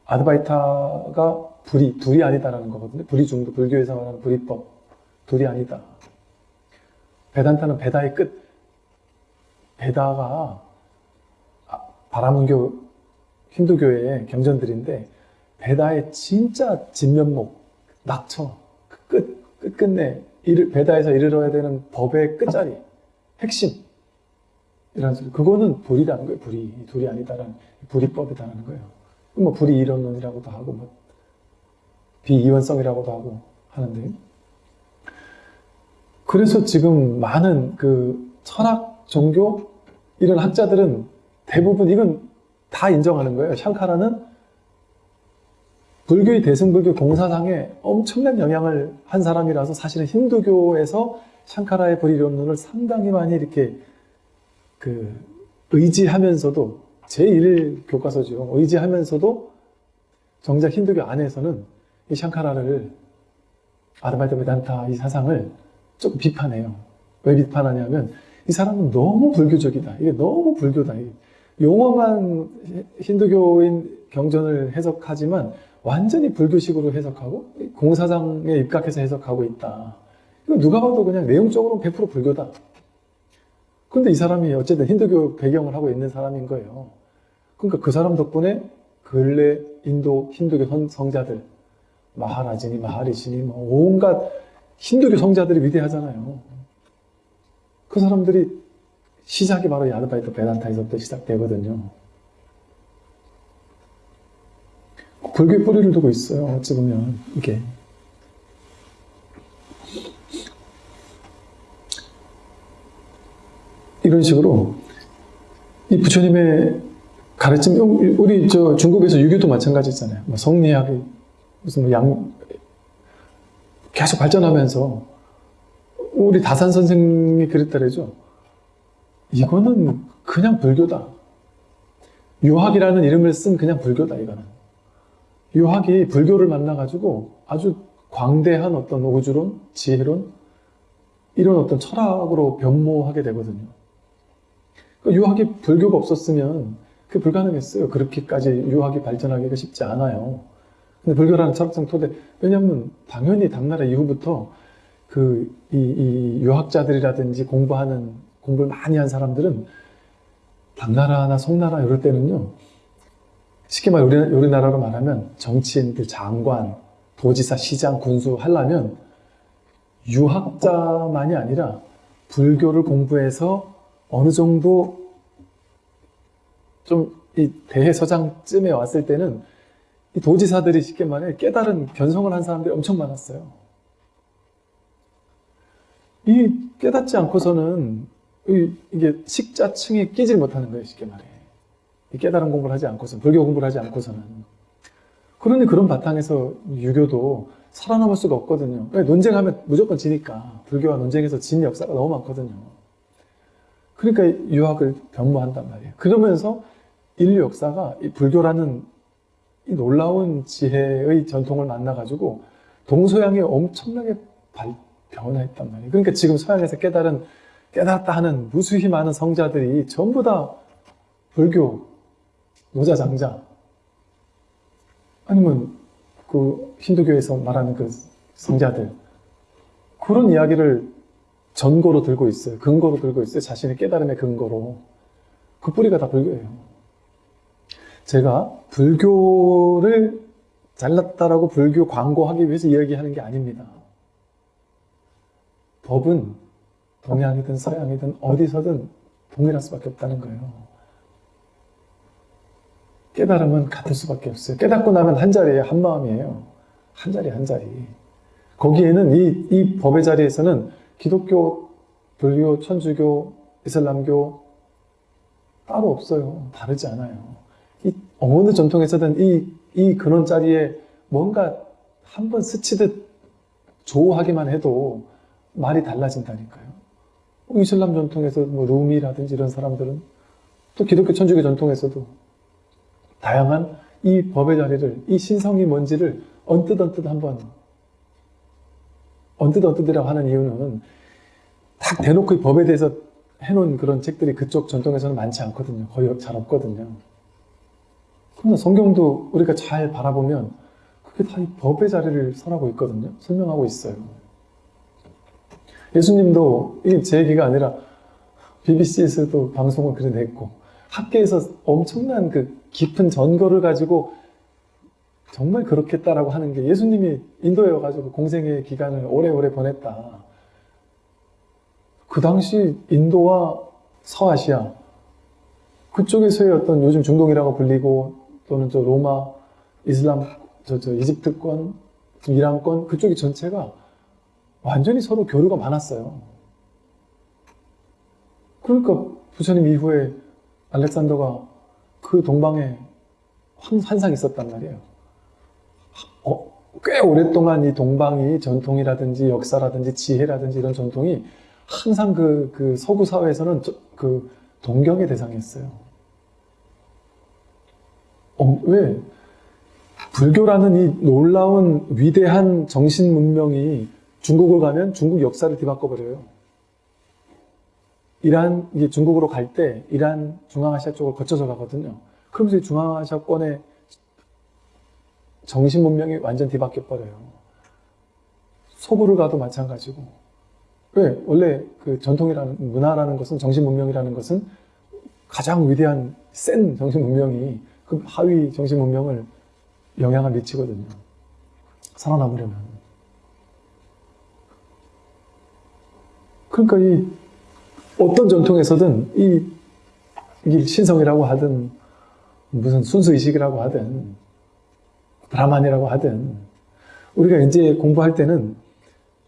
아드바이타가 불이 둘이 아니다라는 거거든요. 불이 중도 불교에서 말하는 불이법 둘이 아니다. 베단타는 베다의 끝. 베다가 아, 바라문교 힌두교의 경전들인데 베다의 진짜 진면목 낙처 그끝 끝끝내 이르- 베다에서 이르러야 되는 법의 끝자리 핵심 이런 소리 그거는 불이라는 거예요. 불이 둘이 아니다라는 불이법이다라는 거예요. 뭐 불이 이론론이라고도 하고 뭐 비이원성이라고도 하고 하는데 그래서 지금 많은 그 철학, 종교 이런 학자들은 대부분 이건 다 인정하는 거예요. 샹카라는 불교의 대승불교 공사상에 엄청난 영향을 한 사람이라서 사실은 힌두교에서 샹카라의 불이론론을 상당히 많이 이렇게 그 의지하면서도 제1 교과서죠. 의지하면서도 정작 힌두교 안에서는 이 샹카라를 아르바이트 베단타 이 사상을 조금 비판해요. 왜 비판하냐면 이 사람은 너무 불교적이다. 이게 너무 불교다. 용어만 힌두교인 경전을 해석하지만 완전히 불교식으로 해석하고 공사장에 입각해서 해석하고 있다. 누가 봐도 그냥 내용적으로 100% 불교다. 근데 이 사람이 어쨌든 힌두교 배경을 하고 있는 사람인 거예요. 그러니까 그 사람 덕분에 근래 인도 힌두교 선- 성자들 마하라지니 마하리시니 뭐 온갖 힌두교 성자들이 위대하잖아요. 그 사람들이 시작이 바로 야드바이트 베단타에서부터 시작되거든요. 불교의 뿌리를 두고 있어요. 어찌 보면 이게 이런 식으로 이 부처님의 가르침 우리 저 중국에서 유교도 마찬가지잖아요. 뭐 성리학이 무슨 뭐양 계속 발전하면서 우리 다산 선생님이 그랬다래죠. 이거는 그냥 불교다. 유학이라는 이름을 쓴 그냥 불교다 이거는. 유학이 불교를 만나가지고 아주 광대한 어떤 우주론, 지혜론 이런 어떤 철학으로 변모하게 되거든요. 그 유학이 불교가 없었으면 그게 불가능했어요. 그렇게까지 유학이 발전하기가 쉽지 않아요. 근데 불교라는 철학적 토대, 왜냐하면 당연히 당나라 이후부터 그, 이, 이 유학자들이라든지 공부하는, 공부를 많이 한 사람들은 당나라나 송나라 이럴 때는요, 쉽게 말 우리, 우리나라로 말하면 정치인들, 장관, 도지사, 시장, 군수 하려면 유학자만이 아니라 불교를 공부해서 어느 정도 좀 이 대해서장쯤에 왔을 때는 이 도지사들이 쉽게 말해 깨달은 변성을 한 사람들이 엄청 많았어요. 이 깨닫지 않고서는 이- 이게 식자층에 끼질 못하는 거예요, 쉽게 말해. 이 깨달은 공부를 하지 않고서는, 불교 공부를 하지 않고서는. 그러니 그런 바탕에서 유교도 살아남을 수가 없거든요. 왜? 논쟁하면 무조건 지니까. 불교와 논쟁에서 진 역사가 너무 많거든요. 그러니까 유학을 변모한단 말이에요. 그러면서 인류 역사가 이 불교라는 이 놀라운 지혜의 전통을 만나가지고 동서양이 엄청나게 발, 변화했단 말이에요. 그러니까 지금 서양에서 깨달은, 깨달았다 하는 무수히 많은 성자들이 전부 다 불교, 노자 장자, 아니면 그 힌두교에서 말하는 그 성자들, 그런 이야기를 전고로 들고 있어요. 근거로 들고 있어요. 자신의 깨달음의 근거로. 그 뿌리가 다 불교예요. 제가 불교를 잘났다라고 불교 광고하기 위해서 이야기하는 게 아닙니다. 법은 동양이든 서양이든 어디서든 동일할 수밖에 없다는 거예요. 깨달음은 같을 수밖에 없어요. 깨닫고 나면 한 자리예요. 한 마음이에요. 한 자리 한 자리. 거기에는 이, 이 법의 자리에서는 기독교, 불교, 천주교, 이슬람교 따로 없어요. 다르지 않아요. 이 어느 전통에서든 이, 이 근원 자리에 뭔가 한 번 스치듯 조하기만 해도 말이 달라진다니까요. 이슬람 전통에서 뭐 루미라든지 이런 사람들은 또 기독교 천주교 전통에서도 다양한 이 법의 자리를 이 신성이 뭔지를 언뜻 언뜻 한번 언뜻 언뜻이라고 하는 이유는 딱 대놓고 이 법에 대해서 해놓은 그런 책들이 그쪽 전통에서는 많지 않거든요. 거의 잘 없거든요. 그러나 성경도 우리가 잘 바라보면 그게 다 이 법의 자리를 설하고 있거든요. 설명하고 있어요. 예수님도 이게 제 얘기가 아니라 BBC에서도 방송을 그래 냈고 학계에서 엄청난 그 깊은 전거를 가지고 정말 그렇겠다라고 하는 게 예수님이 인도에 와가지고 공생의 기간을 오래오래 보냈다. 그 당시 인도와 서아시아 그쪽에서의 어떤 요즘 중동이라고 불리고 또는 저 로마 이슬람 저, 저 이집트권 이란권 그쪽이 전체가 완전히 서로 교류가 많았어요. 그러니까 부처님 이후에 알렉산더가 그 동방에 환- 환상이 있었단 말이에요. 어, 꽤 오랫동안 이 동방이 전통이라든지 역사라든지 지혜라든지 이런 전통이 항상 그, 그 서구 사회에서는 저- 그 동경의 대상이었어요. 어, 왜? 불교라는 이 놀라운 위대한 정신 문명이 중국을 가면 중국 역사를 뒤바꿔 버려요. 이란 이게 중국으로 갈 때 이란 중앙아시아 쪽을 거쳐서 가거든요. 그러면서 이 중앙아시아권의 정신 문명이 완전 뒤바뀌어 버려요. 서구를 가도 마찬가지고. 왜? 원래 그 전통이라는 문화라는 것은 정신 문명이라는 것은 가장 위대한 센 정신 문명이 그 하위 정신 문명을 영향을 미치거든요. 살아남으려면. 그러니까 이 어떤 전통에서든 이, 이 신성이라고 하든 무슨 순수의식이라고 하든 브라만이라고 하든 우리가 이제 공부할 때는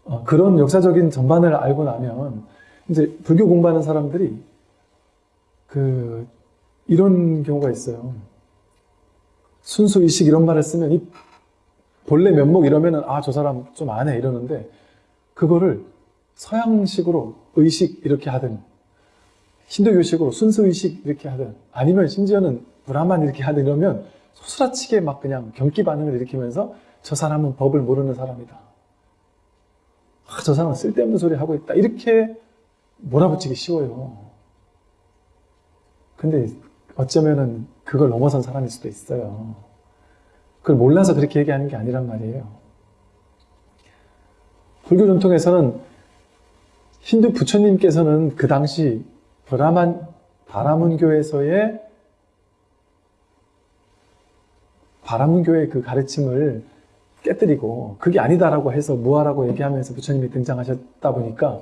어, 그런 역사적인 전반을 알고 나면 이제 불교 공부하는 사람들이 그 이런 경우가 있어요. 순수의식 이런 말을 쓰면 이 본래 면목 이러면은 아 저 사람 좀 아네 이러는데 그거를 서양식으로 의식 이렇게 하든 힌두교식으로 순수의식 이렇게 하든 아니면 심지어는 브라만 이렇게 하든 이러면 소스라치게 막 그냥 경기 반응을 일으키면서 저 사람은 법을 모르는 사람이다. 아, 저 사람은 쓸데없는 소리 하고 있다. 이렇게 몰아붙이기 쉬워요. 근데 어쩌면은 그걸 넘어선 사람일 수도 있어요. 그걸 몰라서 그렇게 얘기하는 게 아니란 말이에요. 불교 전통에서는 힌두 부처님께서는 그 당시 브라만 바라문교에서의 바라문교의 그 가르침을 깨뜨리고 그게 아니다라고 해서 무아라고 얘기하면서 부처님이 등장하셨다 보니까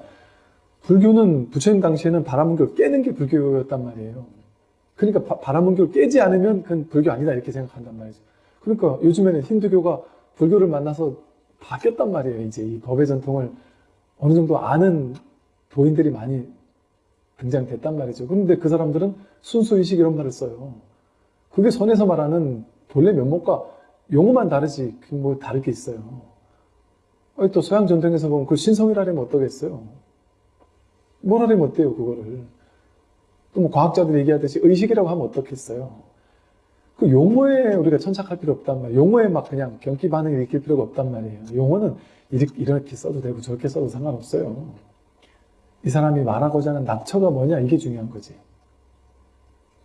불교는 부처님 당시에는 바라문교를 깨는 게 불교였단 말이에요. 그러니까 바, 바라문교를 깨지 않으면 그건 불교 아니다 이렇게 생각한단 말이죠. 그러니까 요즘에는 힌두교가 불교를 만나서 바뀌었단 말이에요. 이제 이 법의 전통을 어느 정도 아는 도인들이 많이 등장됐단 말이죠. 그런데 그 사람들은 순수의식 이런 말을 써요. 그게 선에서 말하는 본래 면목과 용어만 다르지 그뭐 다를 게 있어요. 또 서양 전통에서 보면 그 신성이라면 어떠겠어요? 뭐라면 어때요 그거를? 또 뭐 과학자들이 얘기하듯이 의식이라고 하면 어떻겠어요? 그 용어에 우리가 천착할 필요 없단 말이에요. 용어에 막 그냥 경기 반응을 일으킬 필요가 없단 말이에요. 용어는 이렇게 써도 되고 저렇게 써도 상관없어요. 이 사람이 말하고자 하는 낙처가 뭐냐? 이게 중요한 거지.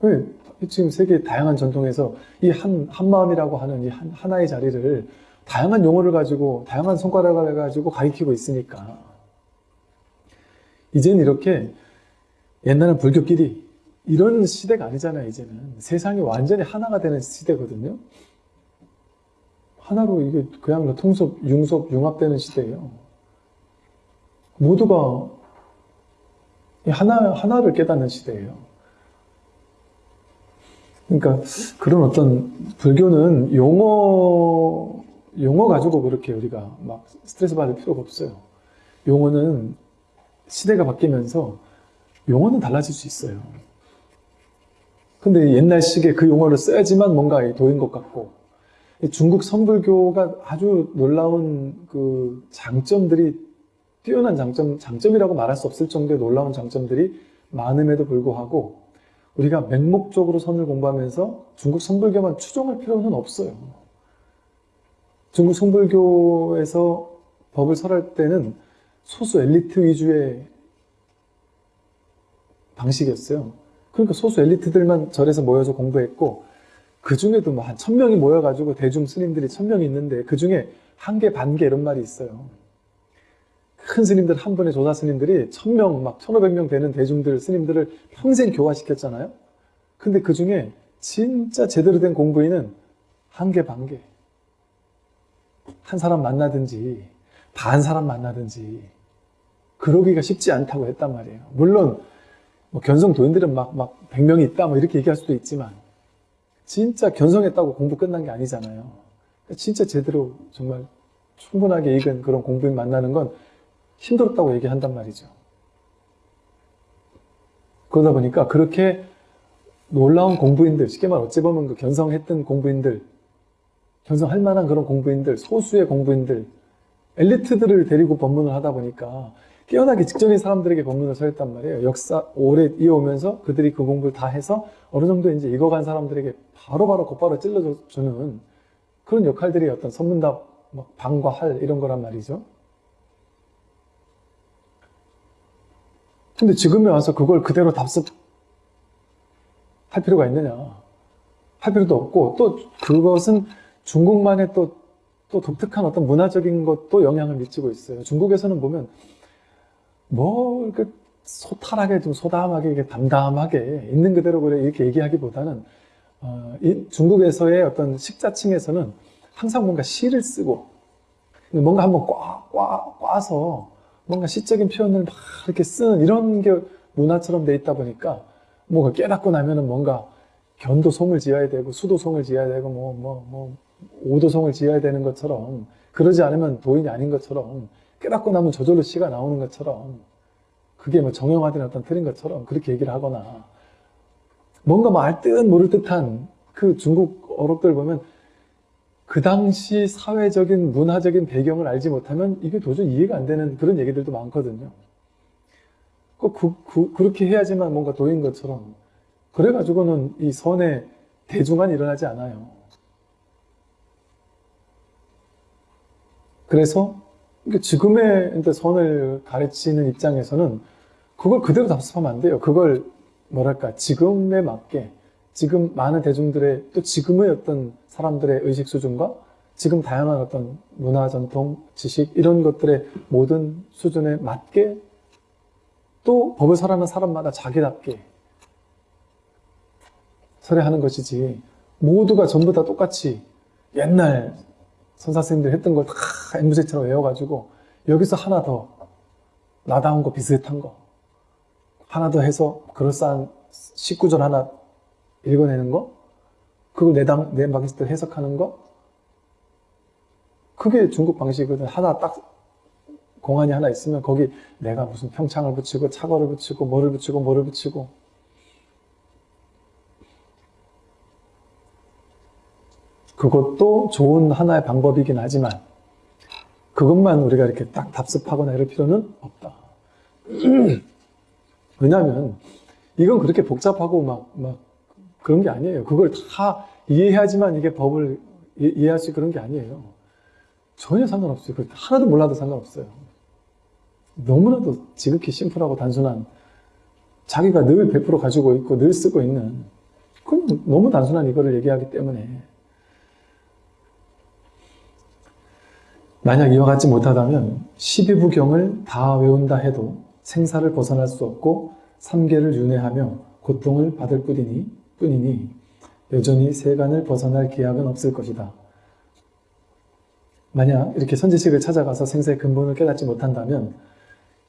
왜? 지금 세계 다양한 전통에서 이 한, 한마음이라고 하는 이 한, 하나의 자리를 다양한 용어를 가지고 다양한 손가락을 가지고 가리키고 있으니까. 이제는 이렇게 옛날엔 불교끼리 이런 시대가 아니잖아요 이제는. 세상이 완전히 하나가 되는 시대거든요. 하나로 이게 그야말로 통섭, 융섭, 융합되는 시대예요. 모두가 이 하나, 하나를 깨닫는 시대예요 그러니까 그런 어떤 불교는 용어 용어 가지고 그렇게 우리가 막 스트레스 받을 필요가 없어요. 용어는 시대가 바뀌면서 용어는 달라질 수 있어요. 근데 옛날식의 그 용어를 써야지만 뭔가 도인 것 같고 이 중국 선불교가 아주 놀라운 그 장점들이 뛰어난 장점, 장점이라고 말할 수 없을 정도의 놀라운 장점들이 많음에도 불구하고 우리가 맹목적으로 선을 공부하면서 중국 선불교만 추종할 필요는 없어요. 중국 선불교에서 법을 설할 때는 소수 엘리트 위주의 방식이었어요. 그러니까 소수 엘리트들만 절에서 모여서 공부했고 그 중에도 뭐 한 천명이 모여가지고 대중 스님들이 천명이 있는데 그 중에 한 개, 반 개 이런 말이 있어요. 큰 스님들 한 번에 조사 스님들이 천명, 막 천오백 명 되는 대중들 스님들을 평생 교화시켰잖아요. 근데 그 중에 진짜 제대로 된 공부인은 한 개, 반 개. 한 사람 만나든지 반 사람 만나든지 그러기가 쉽지 않다고 했단 말이에요. 물론 뭐 견성 도인들은 막, 막 100명이 있다 뭐 이렇게 얘기할 수도 있지만 진짜 견성했다고 공부 끝난 게 아니잖아요. 진짜 제대로 정말 충분하게 익은 그런 공부인 만나는 건 힘들었다고 얘기한단 말이죠. 그러다 보니까 그렇게 놀라운 공부인들, 쉽게 말 어찌 보면 그 견성했던 공부인들, 견성할 만한 그런 공부인들, 소수의 공부인들, 엘리트들을 데리고 법문을 하다 보니까 깨어나기 직전인 사람들에게 법문을 설했단 말이에요. 역사 오래 이어오면서 그들이 그 공부를 다 해서 어느 정도 이제 익어간 사람들에게 바로바로 곧바로 찔러주는 그런 역할들이 어떤 선문답, 뭐 방과 할 이런 거란 말이죠. 근데 지금에 와서 그걸 그대로 답습할 필요가 있느냐? 할 필요도 없고 또 그것은 중국만의 또, 또 독특한 어떤 문화적인 것도 영향을 미치고 있어요. 중국에서는 보면 뭐 이렇게 소탈하게 좀 소담하게 이렇게 담담하게 있는 그대로 그래 이렇게 얘기하기보다는 어, 이 중국에서의 어떤 식자층에서는 항상 뭔가 시를 쓰고 뭔가 한번 꽉, 꽉, 꽈서 뭔가 시적인 표현을 막 이렇게 쓰는 이런 게 문화처럼 돼 있다 보니까 뭔가 깨닫고 나면은 뭔가 견도송을 지어야 되고 수도송을 지어야 되고 뭐 뭐 뭐 오도송을 지어야 되는 것처럼 그러지 않으면 도인이 아닌 것처럼 깨닫고 나면 저절로 시가 나오는 것처럼 그게 뭐 정형화된 어떤 틀인 것처럼 그렇게 얘기를 하거나 뭔가 뭐 알듯 모를 듯한 그 중국 어록들 보면 그 당시 사회적인 문화적인 배경을 알지 못하면 이게 도저히 이해가 안 되는 그런 얘기들도 많거든요. 그, 그, 그렇게 해야지만 뭔가 도인 것처럼 그래가지고는 이 선의 대중한 일어나지 않아요. 그래서 지금의 선을 가르치는 입장에서는 그걸 그대로 답습하면 안 돼요. 그걸 뭐랄까 지금에 맞게 지금 많은 대중들의 또 지금의 어떤 사람들의 의식 수준과 지금 다양한 어떤 문화 전통 지식 이런 것들의 모든 수준에 맞게 또 법을 설하는 사람마다 자기답게 설해하는 것이지 모두가 전부 다 똑같이 옛날 선사선생님들 했던 걸 다 앵무새처럼 외워가지고 여기서 하나 더 나다운 거 비슷한 거 하나 더 해서 그럴싸한 19절 하나 읽어내는 거? 그걸 내 당, 내 방식대로 해석하는 거? 그게 중국 방식이거든 하나 딱 공안이 하나 있으면 거기 내가 무슨 평창을 붙이고 차거를 붙이고 뭐를 붙이고 뭐를 붙이고. 그것도 좋은 하나의 방법이긴 하지만 그것만 우리가 이렇게 딱 답습하거나 이럴 필요는 없다. [clears throat] 왜냐하면 이건 그렇게 복잡하고 막, 막 그런 게 아니에요. 그걸 다 이해해야지만 이게 법을 이해할 수 그런 게 아니에요. 전혀 상관없어요. 하나도 몰라도 상관없어요. 너무나도 지극히 심플하고 단순한 자기가 늘 100% 가지고 있고 늘 쓰고 있는 그럼 너무 단순한 이거를 얘기하기 때문에 만약 이와 같지 못하다면 12부경을 다 외운다 해도 생사를 벗어날 수 없고 삼계를 윤회하며 고통을 받을 뿐이니, 뿐이니 여전히 세간을 벗어날 기약은 없을 것이다. 만약 이렇게 선지식을 찾아가서 생사의 근본을 깨닫지 못한다면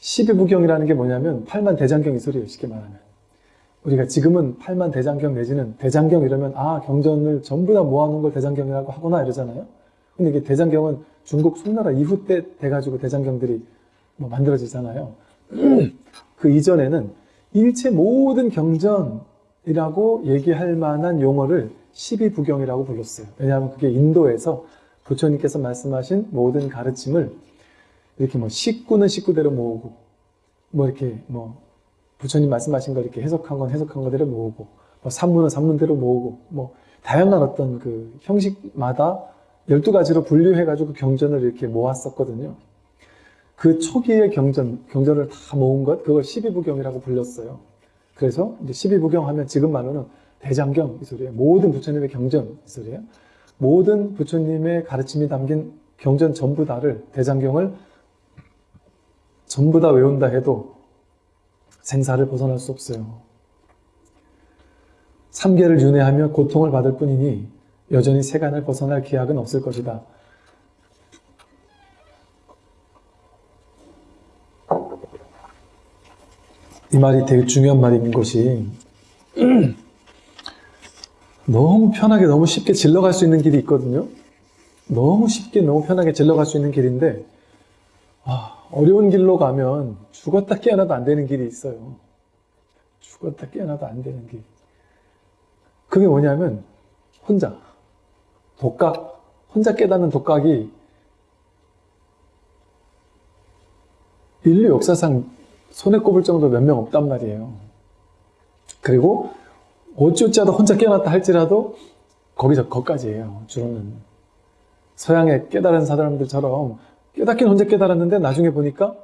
12부경이라는 게 뭐냐면 팔만 대장경 이 소리예요. 쉽게 말하면. 우리가 지금은 팔만 대장경 내지는 대장경 이러면 아 경전을 전부 다 모아놓은 걸 대장경이라고 하거나 이러잖아요. 근데 이게 대장경은 중국 송나라 이후 때 돼가지고 대장경들이 뭐 만들어지잖아요. [clears throat] 그 이전에는 일체 모든 경전, 이라고 얘기할 만한 용어를 12부경이라고 불렀어요. 왜냐하면 그게 인도에서 부처님께서 말씀하신 모든 가르침을 이렇게 뭐 식구는 식구대로 모으고 뭐 이렇게 뭐 부처님 말씀하신 걸 이렇게 해석한 건 해석한 거대로 모으고 뭐 산문은 산문대로 모으고 뭐 다양한 어떤 그 형식마다 12가지로 분류해가지고 경전을 이렇게 모았었거든요. 그 초기의 경전, 경전을 다 모은 것, 그걸 12부경이라고 불렸어요. 그래서 이제 12부경 하면 지금 말로는 대장경 이 소리예요. 모든 부처님의 경전 이 소리예요. 모든 부처님의 가르침이 담긴 경전 전부 다를 대장경을 전부 다 외운다 해도 생사를 벗어날 수 없어요. 삼계를 윤회하며 고통을 받을 뿐이니 여전히 세간을 벗어날 기약은 없을 것이다. 이 말이 되게 중요한 말인 것이 [clears throat] 너무 편하게 너무 쉽게 질러갈 수 있는 길이 있거든요. 너무 쉽게 너무 편하게 질러갈 수 있는 길인데 아, 어려운 길로 가면 죽었다 깨어나도 안 되는 길이 있어요. 죽었다 깨어나도 안 되는 길. 그게 뭐냐면 혼자 독각 혼자 깨닫는 독각이 인류 역사상 손에 꼽을 정도 몇 명 없단 말이에요. 그리고 어찌어찌하다 혼자 깨어났다 할지라도 거기서 거기까지예요. 주로는 서양의 깨달은 사람들처럼 깨닫긴 혼자 깨달았는데 나중에 보니까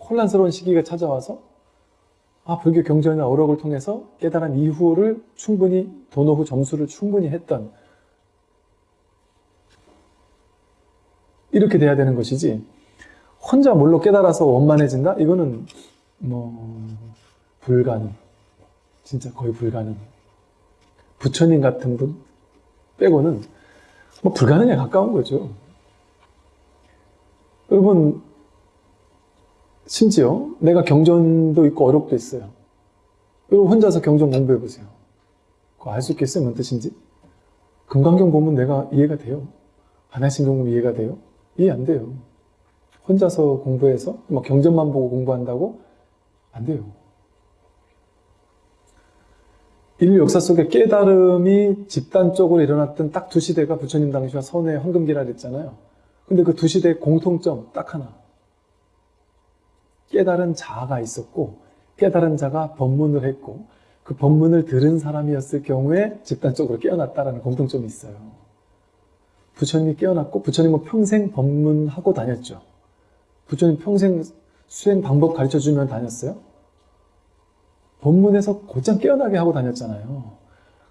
혼란스러운 시기가 찾아와서 아 불교 경전이나 어록을 통해서 깨달은 이후를 충분히 도노 후 점수를 충분히 했던 이렇게 돼야 되는 것이지 혼자 뭘로 깨달아서 원만해진다? 이거는 뭐 불가능 진짜 거의 불가능 부처님 같은 분 빼고는 뭐 불가능에 가까운 거죠 여러분 심지어 내가 경전도 있고 어록도 있어요 여러분 혼자서 경전 공부해 보세요 알 수 있겠어요? 뭔 뜻인지? 금강경 보면 내가 이해가 돼요 하나신경 보면 이해가 돼요? 이해 안 돼요 혼자서 공부해서 막 경전만 보고 공부한다고? 안 돼요. 인류 역사 속에 깨달음이 집단적으로 일어났던 딱 두 시대가 부처님 당시와 선의 황금기라 그랬잖아요. 근데 그 두 시대의 공통점 딱 하나. 깨달은 자가 있었고 깨달은 자가 법문을 했고 그 법문을 들은 사람이었을 경우에 집단적으로 깨어났다라는 공통점이 있어요. 부처님이 깨어났고 부처님은 평생 법문하고 다녔죠. 부처님 평생 수행 방법 가르쳐 주면 다녔어요? 본문에서 곧장 깨어나게 하고 다녔잖아요.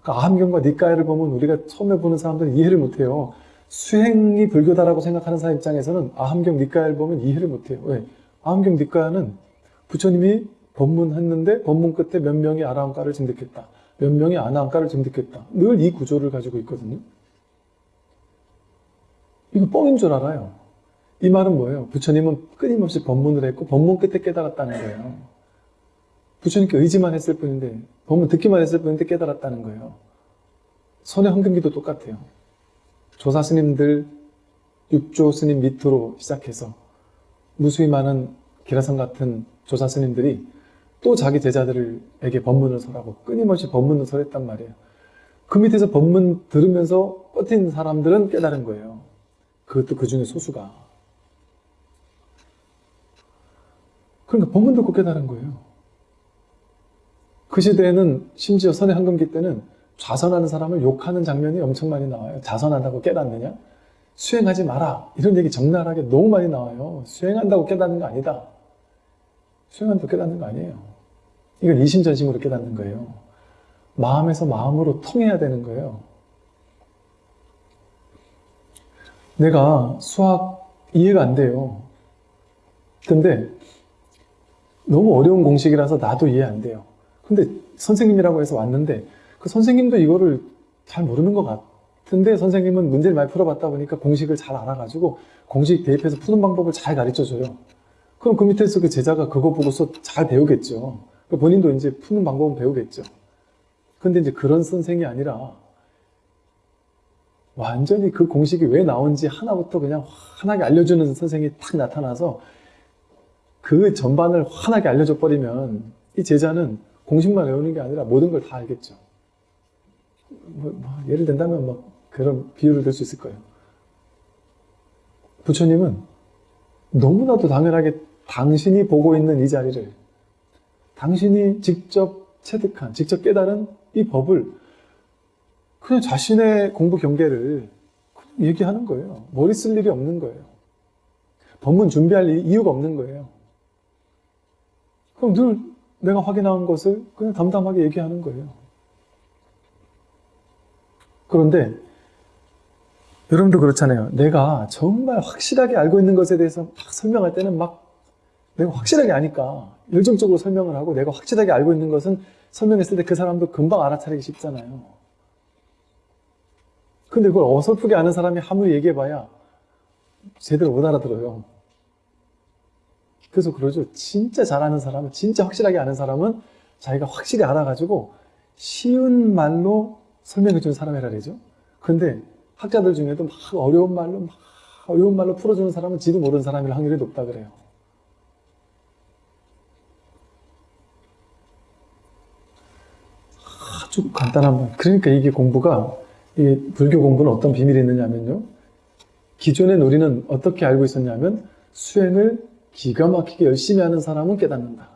그러니까 아함경과 니까야를 보면 우리가 처음에 보는 사람들은 이해를 못해요. 수행이 불교다라고 생각하는 사람 입장에서는 아함경, 니까야를 보면 이해를 못해요. 왜? 아함경, 니까야는 부처님이 법문했는데 법문 끝에 몇 명이 아라함가를 증득했다. 몇 명이 아나함가를 증득했다. 늘 이 구조를 가지고 있거든요. 이거 뻥인 줄 알아요. 이 말은 뭐예요? 부처님은 끊임없이 법문을 했고 법문 끝에 깨달았다는 거예요. 부처님께 의지만 했을 뿐인데 법문 듣기만 했을 뿐인데 깨달았다는 거예요. 선의 황금기도 똑같아요. 조사 스님들 육조 스님 밑으로 시작해서 무수히 많은 기라성 같은 조사 스님들이 또 자기 제자들에게 법문을 설하고 끊임없이 법문을 설했단 말이에요. 그 밑에서 법문 들으면서 버틴 사람들은 깨달은 거예요. 그것도 그 중에 소수가. 그러니까 법문 듣고 깨달은 거예요. 그 시대에는 심지어 선의 황금기 때는 좌선하는 사람을 욕하는 장면이 엄청 많이 나와요. 자선한다고 깨닫느냐? 수행하지 마라. 이런 얘기 적나라하게 너무 많이 나와요. 수행한다고 깨닫는 거 아니다. 수행한다고 깨닫는 거 아니에요. 이건 이심전심으로 깨닫는 거예요. 마음에서 마음으로 통해야 되는 거예요. 내가 수학 이해가 안 돼요. 근데 너무 어려운 공식이라서 나도 이해 안 돼요. 근데 선생님이라고 해서 왔는데 그 선생님도 이거를 잘 모르는 것 같은데 선생님은 문제를 많이 풀어봤다 보니까 공식을 잘 알아가지고 공식 대입해서 푸는 방법을 잘 가르쳐줘요. 그럼 그 밑에서 그 제자가 그거 보고서 잘 배우겠죠. 본인도 이제 푸는 방법은 배우겠죠. 근데 이제 그런 선생이 아니라 완전히 그 공식이 왜 나온지 하나부터 그냥 환하게 알려주는 선생이 탁 나타나서 그 전반을 환하게 알려줘 버리면 이 제자는 공식만 외우는 게 아니라 모든 걸 다 알겠죠. 뭐, 뭐 예를 든다면 뭐 그런 비유를 들 수 있을 거예요. 부처님은 너무나도 당연하게 당신이 보고 있는 이 자리를 당신이 직접 체득한, 직접 깨달은 이 법을 그냥 자신의 공부 경계를 그냥 얘기하는 거예요. 머리 쓸 일이 없는 거예요. 법문 준비할 이- 이유가 없는 거예요. 그럼 늘 내가 확인한 것을 그냥 담담하게 얘기하는 거예요. 그런데 여러분도 그렇잖아요. 내가 정말 확실하게 알고 있는 것에 대해서 막 설명할 때는 막 내가 확실하게 아니까 열정적으로 설명을 하고 내가 확실하게 알고 있는 것은 설명했을 때 그 사람도 금방 알아차리기 쉽잖아요. 근데 그걸 어설프게 아는 사람이 아무리 얘기해봐야 제대로 못 알아들어요. 그래서 그러죠. 진짜 잘 아는 사람은, 진짜 확실하게 아는 사람은 자기가 확실히 알아가지고 쉬운 말로 설명해 주는 사람이라 그러죠. 근데 학자들 중에도 막 어려운 말로, 막 어려운 말로 풀어주는 사람은 지도 모르는 사람일 확률이 높다 그래요. 아주 간단한 말. 그러니까 이게 공부가, 이게 불교 공부는 어떤 비밀이 있느냐면요. 기존에 우리는 어떻게 알고 있었냐면 수행을 기가 막히게 열심히 하는 사람은 깨닫는다.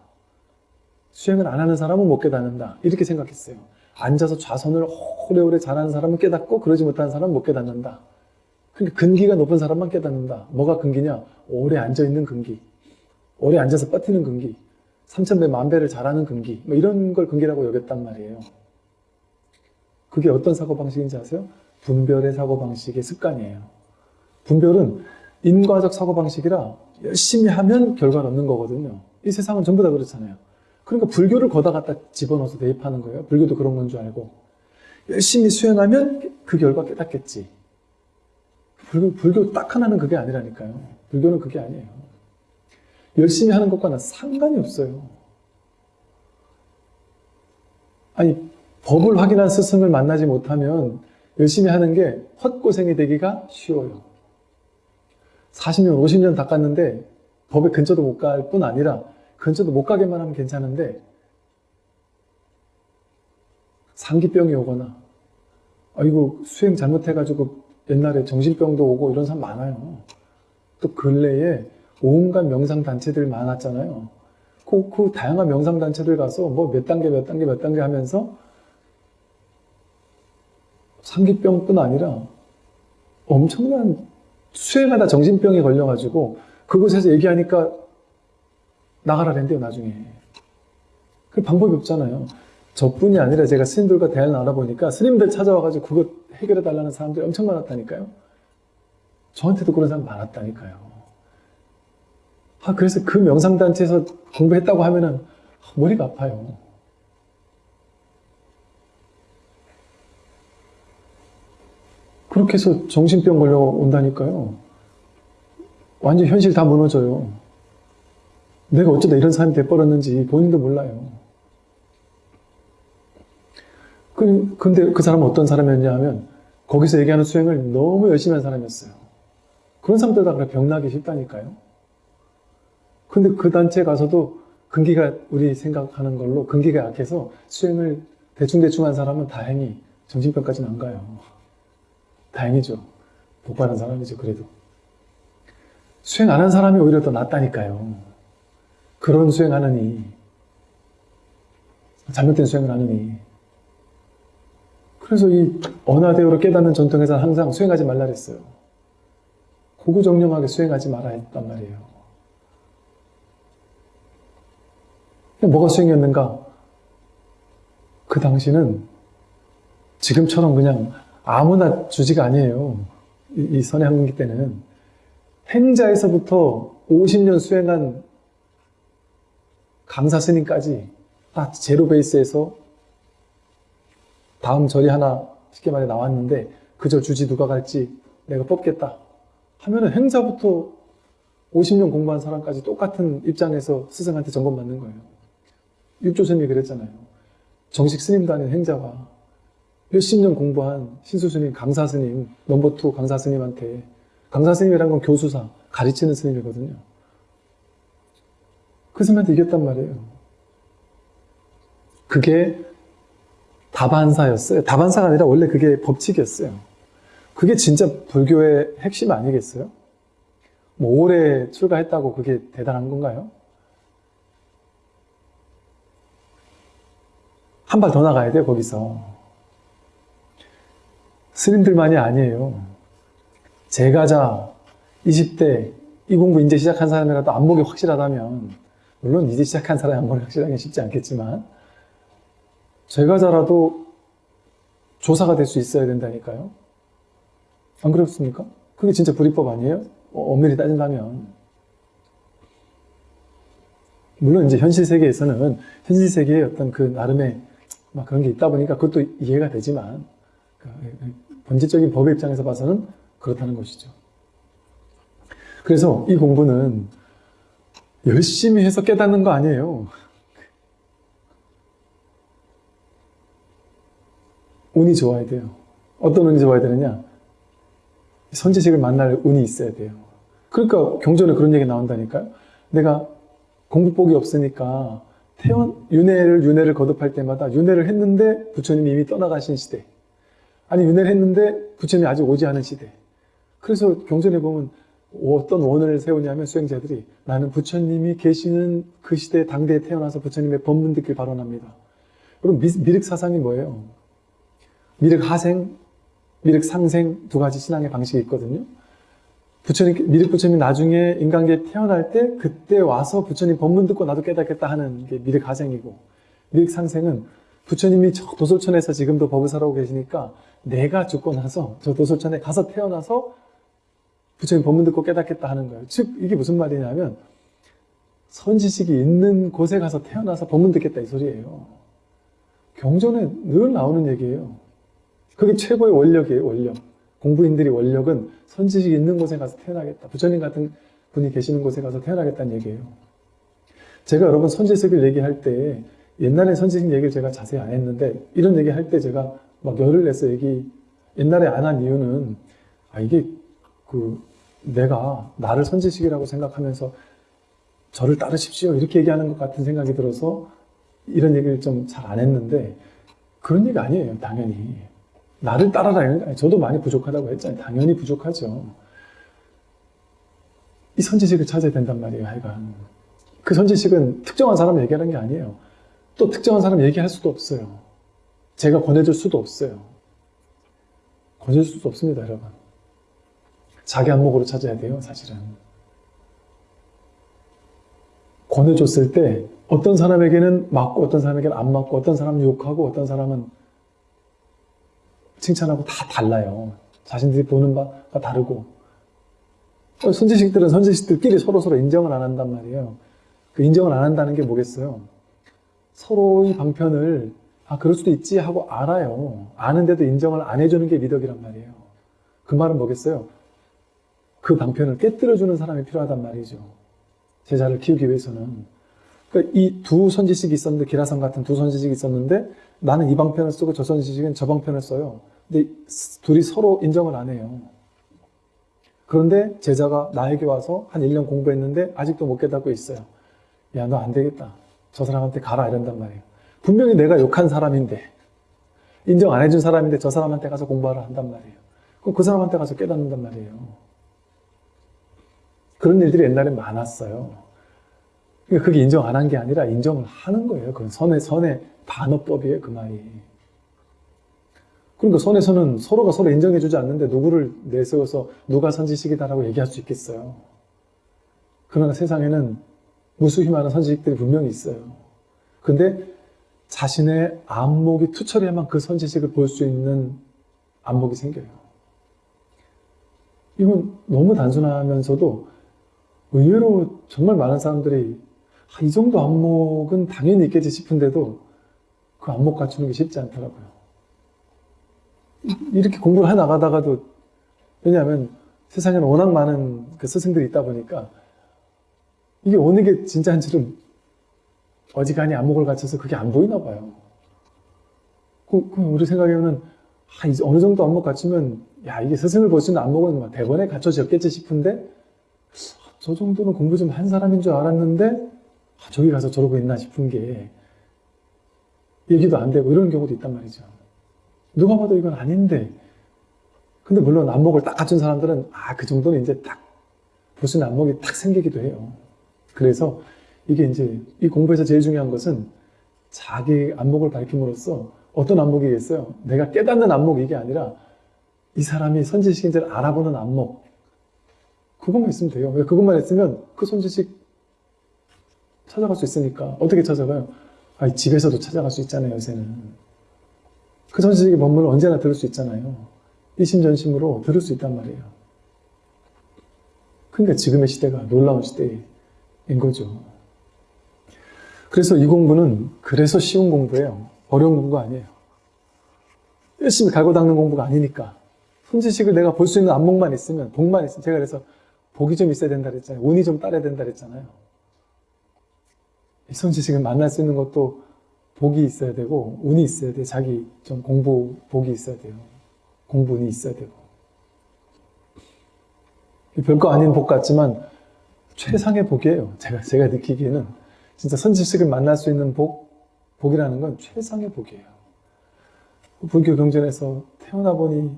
수행을 안 하는 사람은 못 깨닫는다. 이렇게 생각했어요. 앉아서 좌선을 오래오래 잘하는 사람은 깨닫고 그러지 못하는 사람은 못 깨닫는다. 그러니까 근기가 높은 사람만 깨닫는다. 뭐가 근기냐? 오래 앉아있는 근기. 오래 앉아서 버티는 근기. 삼천배 만배를 잘하는 근기. 뭐 이런 걸 근기라고 여겼단 말이에요. 그게 어떤 사고방식인지 아세요? 분별의 사고방식의 습관이에요. 분별은 인과적 사고방식이라 열심히 하면 결과를 얻는 거거든요. 이 세상은 전부 다 그렇잖아요. 그러니까 불교를 거다 갖다 집어넣어서 대입하는 거예요. 불교도 그런 건 줄 알고. 열심히 수행하면 그 결과 깨닫겠지. 불교, 불교 딱 하나는 그게 아니라니까요. 불교는 그게 아니에요. 열심히 하는 것과는 상관이 없어요. 아니, 법을 확인한 스승을 만나지 못하면 열심히 하는 게 헛고생이 되기가 쉬워요. 40년, 50년 닦았는데 법에 근처도 못 갈 뿐 아니라 근처도 못 가게만 하면 괜찮은데 상기병이 오거나 아이고 수행 잘못해가지고 옛날에 정신병도 오고 이런 사람 많아요. 또 근래에 온갖 명상단체들 많았잖아요. 그, 그 다양한 명상단체들 가서 뭐 몇 단계 몇 단계 몇 단계 하면서 상기병뿐 아니라 엄청난 수행하다 정신병에 걸려가지고 그곳에서 얘기하니까 나가라랜대요 나중에. 그 방법이 없잖아요. 저뿐이 아니라 제가 스님들과 대화를 나눠보니까 스님들 찾아와가지고 그거 해결해 달라는 사람들이 엄청 많았다니까요. 저한테도 그런 사람 많았다니까요. 아 그래서 그 명상단체에서 공부했다고 하면은 머리가 아파요 그렇게 해서 정신병 걸려 온다니까요. 완전 현실 다 무너져요. 내가 어쩌다 이런 사람이 돼버렸는지 본인도 몰라요. 그- 근데 그 사람은 어떤 사람이었냐 하면 거기서 얘기하는 수행을 너무 열심히 한 사람이었어요. 그런 사람들 다 그래 병나기 쉽다니까요. 근데 그 단체 가서도 근기가 우리 생각하는 걸로 근기가 약해서 수행을 대충대충 한 사람은 다행히 정신병까지는 안 가요. 다행이죠. 복 받은 사람이죠, 그래도. 수행 안 한 사람이 오히려 더 낫다니까요. 그런 수행하느니, 잘못된 수행을 하느니. 그래서 이 언하대오를 깨닫는 전통에서는 항상 수행하지 말라 그랬어요. 고구정령하게 수행하지 말아 했단 말이에요. 뭐가 수행이었는가? 그 당시는 지금처럼 그냥 아무나 주지가 아니에요. 이, 이 선의 한국기 때는. 행자에서부터 50년 수행한 강사 스님까지 다 zero base에서 다음 절이 하나 쉽게 말해 나왔는데 그 절 주지 누가 갈지 내가 뽑겠다 하면은 행자부터 50년 공부한 사람까지 똑같은 입장에서 스승한테 점검 받는 거예요. 육조 스님이 그랬잖아요. 정식 스님도 아닌 행자가 몇십 년 공부한 신수 스님, 강사 스님, number two 강사 스님한테 강사 스님이란 건 교수사, 가르치는 스님이거든요. 그 스님한테 이겼단 말이에요. 그게 다반사였어요. 다반사가 아니라 원래 그게 법칙이었어요. 그게 진짜 불교의 핵심 아니겠어요? 뭐 올해 출가했다고 그게 대단한 건가요? 한 발 더 나가야 돼요, 거기서. 스님들만이 아니에요. 제가자 20대 이 공부 이제 시작한 사람이라도 안목이 확실하다면 물론 이제 시작한 사람이 안목이 확실하기 쉽지 않겠지만 제가자라도 조사가 될 수 있어야 된다니까요. 안 그렇습니까? 그게 진짜 불이법 아니에요? 어, 엄밀히 따진다면. 물론 이제 현실 세계에서는 현실 세계의 어떤 그 나름의 막 그런 게 있다 보니까 그것도 이해가 되지만 그 본질적인 법의 입장에서 봐서는 그렇다는 것이죠. 그래서 이 공부는 열심히 해서 깨닫는 거 아니에요. 운이 좋아야 돼요. 어떤 운이 좋아야 되느냐? 선지식을 만날 운이 있어야 돼요. 그러니까 경전에 그런 얘기 나온다니까요. 내가 공부복이 없으니까 태원 윤회를 윤회를 거듭할 때마다 윤회를 했는데 부처님이 이미 떠나가신 시대. 아니 윤회를 했는데 부처님이 아직 오지 않은 시대. 그래서 경전에 보면 어떤 원을 세우냐면 수행자들이 나는 부처님이 계시는 그 시대 당대에 태어나서 부처님의 법문 듣길 발언합니다. 여러분 미륵 사상이 뭐예요? 미륵 하생, 미륵 상생 두 가지 신앙의 방식이 있거든요. 부처님, 미륵 부처님이 나중에 인간계에 태어날 때 그때 와서 부처님 법문 듣고 나도 깨닫겠다 하는 게 미륵 하생이고 미륵 상생은 부처님이 저 도솔천에서 지금도 법을 살아오고 계시니까 내가 죽고 나서 저 도솔천에 가서 태어나서 부처님 법문 듣고 깨닫겠다 하는 거예요. 즉 이게 무슨 말이냐면 선지식이 있는 곳에 가서 태어나서 법문 듣겠다 이 소리예요. 경전에 늘 나오는 얘기예요. 그게 최고의 원력이에요, 원력. 공부인들이 원력은 선지식이 있는 곳에 가서 태어나겠다. 부처님 같은 분이 계시는 곳에 가서 태어나겠다는 얘기예요. 제가 여러분 선지식을 얘기할 때 옛날에 선지식 얘기를 제가 자세히 안 했는데 이런 얘기 할 때 제가 막 열을 내서 얘기 옛날에 안 한 이유는 아 이게 그 내가 나를 선지식이라고 생각하면서 저를 따르십시오 이렇게 얘기하는 것 같은 생각이 들어서 이런 얘기를 좀 잘 안 했는데 그런 얘기 아니에요 당연히. 나를 따라라. 저도 많이 부족하다고 했잖아요. 당연히 부족하죠. 이 선지식을 찾아야 된단 말이에요 하여간. 그 선지식은 특정한 사람 얘기하는 게 아니에요. 또 특정한 사람 얘기할 수도 없어요 제가 권해줄 수도 없어요 권해줄 수도 없습니다 여러분 자기 안목으로 찾아야 돼요, 사실은. 권해줬을 때 어떤 사람에게는 맞고 어떤 사람에게는 안 맞고 어떤 사람은 욕하고 어떤 사람은 칭찬하고 다 달라요. 자신들이 보는 바가 다르고 선지식들은 선지식들끼리 서로서로 인정을 안 한단 말이에요. 그 인정을 안 한다는 게 뭐겠어요? 서로의 방편을 아 그럴 수도 있지 하고 알아요. 아는데도 인정을 안 해주는 게 미덕이란 말이에요. 그 말은 뭐겠어요? 그 방편을 깨뜨려주는 사람이 필요하단 말이죠. 제자를 키우기 위해서는. 그러니까 이 두 선지식이 있었는데, 기라성 같은 두 선지식이 있었는데, 나는 이 방편을 쓰고 저 선지식은 저 방편을 써요. 근데 둘이 서로 인정을 안 해요. 그런데 제자가 나에게 와서 한 1년 공부했는데, 아직도 못 깨닫고 있어요. 야, 너 안 되겠다. 저 사람한테 가라. 이런단 말이에요. 분명히 내가 욕한 사람인데, 인정 안 해준 사람인데, 저 사람한테 가서 공부하라 한단 말이에요. 그럼 그 사람한테 가서 깨닫는단 말이에요. 그런 일들이 옛날에 많았어요. 그러니까 그게 인정 안 한 게 아니라 인정을 하는 거예요. 그건 선의, 선의 반어법이에요, 그 말이. 그러니까 선에서는 서로가 서로 인정해주지 않는데 누구를 내세워서 누가 선지식이다라고 얘기할 수 있겠어요. 그러나 세상에는 무수히 많은 선지식들이 분명히 있어요. 근데 자신의 안목이 투철해야만 그 선지식을 볼 수 있는 안목이 생겨요. 이건 너무 단순하면서도 의외로 정말 많은 사람들이 아, 이 정도 안목은 당연히 있겠지 싶은데도 그 안목 갖추는 게 쉽지 않더라고요. 이렇게 공부를 해 나가다가도 왜냐하면 세상에는 워낙 많은 그 스승들이 있다 보니까 이게 어느 게 진짜인지를 어지간히 안목을 갖춰서 그게 안 보이나 봐요. 그, 그 우리 생각에는 아, 이제 어느 정도 안목 갖추면 야 이게 스승을 있는 안목은 대번에 갖춰졌겠지 싶은데 저 정도는 공부 좀 한 사람인 줄 알았는데 아, 저기 가서 저러고 있나 싶은 게 얘기도 안 되고 이런 경우도 있단 말이죠. 누가 봐도 이건 아닌데. 근데 물론 안목을 딱 갖춘 사람들은 아, 그 정도는 이제 딱 있는 안목이 딱 생기기도 해요. 그래서 이게 이제 이 공부에서 제일 중요한 것은 자기 안목을 밝힘으로써 어떤 안목이겠어요? 내가 깨닫는 안목이 이게 아니라 이 사람이 선지식인지를 알아보는 안목. 그것만 있으면 돼요. 왜 그것만 있으면 그 선지식 찾아갈 수 있으니까. 어떻게 찾아가요? 아, 집에서도 찾아갈 수 있잖아요, 요새는. 그 선지식의 법문을 언제나 들을 수 있잖아요. 이심전심으로 들을 수 있단 말이에요. 그러니까 지금의 시대가 놀라운 시대인 거죠. 그래서 이 공부는 그래서 쉬운 공부예요. 어려운 공부가 아니에요. 열심히 갈고 닦는 공부가 아니니까. 손지식을 내가 볼 수 있는 안목만 있으면, 복만 있으면, 제가 그래서 복이 좀 있어야 된다 그랬잖아요. 운이 좀 따라야 된다 그랬잖아요. 이 손지식을 만날 수 있는 것도 복이 있어야 되고, 운이 있어야 돼. 자기 좀 공부, 복이 있어야 돼요. 공부 운이 있어야 되고. 별거 아닌 복 같지만, 최상의 복이에요. 제가, 제가 느끼기에는. 진짜 선지식을 만날 수 있는 복, 복이라는 건 최상의 복이에요. 불교 경전에서 태어나 보니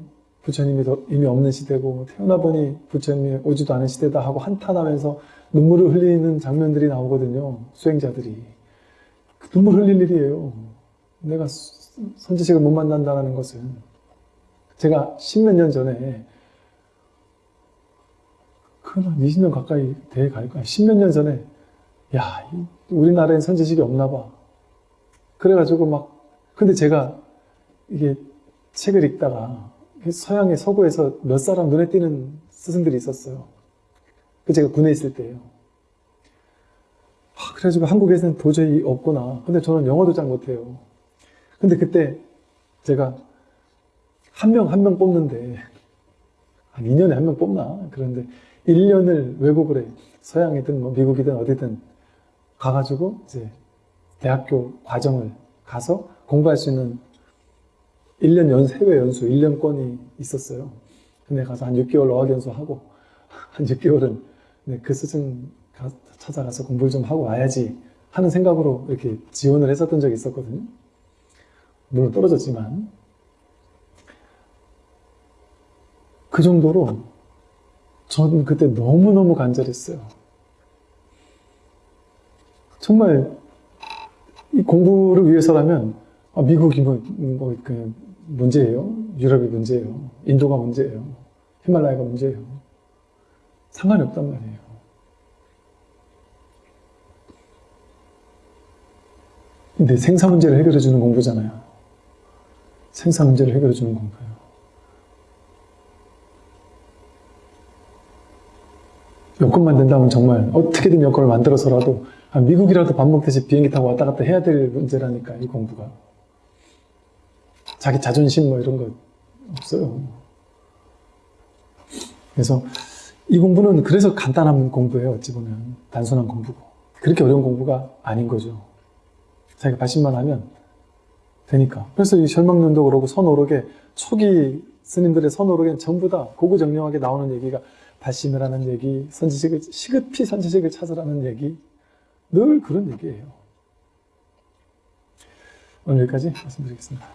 부처님이 더- 이미 없는 시대고 태어나 보니 부처님이 오지도 않은 시대다 하고 한탄하면서 눈물을 흘리는 장면들이 나오거든요. 수행자들이. 그 눈물 흘릴 일이에요. 내가 수- 선지식을 못 만난다는 것은 제가 십몇 년 전에 그한 20년 가까이 돼갈 거야. 십몇 년 전에 야, 이- 우리나라엔 선지식이 없나 봐. 그래가지고 막 근데 제가 이게 책을 읽다가 서양의 서구에서 몇 사람 눈에 띄는 스승들이 있었어요. 그 제가 군에 있을 때예요. 아, 그래가지고 한국에서는 도저히 없구나. 근데 저는 영어도 잘 못해요. 근데 그때 제가 한 명 한 명 뽑는데 한 2년에 한 명 뽑나? 그런데 1년을 외국을 해. 서양이든 뭐 미국이든 어디든 가가지고 이제 대학교 과정을 가서 공부할 수 있는 1년 연, 해외 연수 1년권이 있었어요. 근데 가서 한 6개월 어학 연수 하고 [laughs] 한 6개월은 그 스승 가- 찾아가서 공부를 좀 하고 와야지 하는 생각으로 이렇게 지원을 했었던 적이 있었거든요. 물론 떨어졌지만 그 정도로 저는 그때 너무너무 간절했어요. 정말 이 공부를 위해서라면 아, 미국이 뭐, 뭐, 그 문제예요. 유럽이 문제예요. 인도가 문제예요. 히말라야가 문제예요. 상관이 없단 말이에요. 근데 생사 문제를 해결해 주는 공부잖아요. 생사 문제를 해결해 주는 공부예요. 여건만 된다면 정말 어떻게든 여건을 만들어서라도 아, 미국이라도 밥 먹듯이 비행기 타고 왔다 갔다 해야 될 문제라니까 이 공부가. 자기 자존심 뭐 이런 거 없어요. 그래서 이 공부는 그래서 간단한 공부예요 어찌 보면. 단순한 공부고. 그렇게 어려운 공부가 아닌 거죠. 자기가 발심만 하면 되니까. 그래서 이 절망론도 그러고 선오록에 초기 스님들의 선오록엔 전부 다 고구정령하게 나오는 얘기가 발심을 하는 얘기, 선지식을 시급히 선지식을 찾으라는 얘기 늘 그런 얘기예요. 오늘 여기까지 말씀드리겠습니다.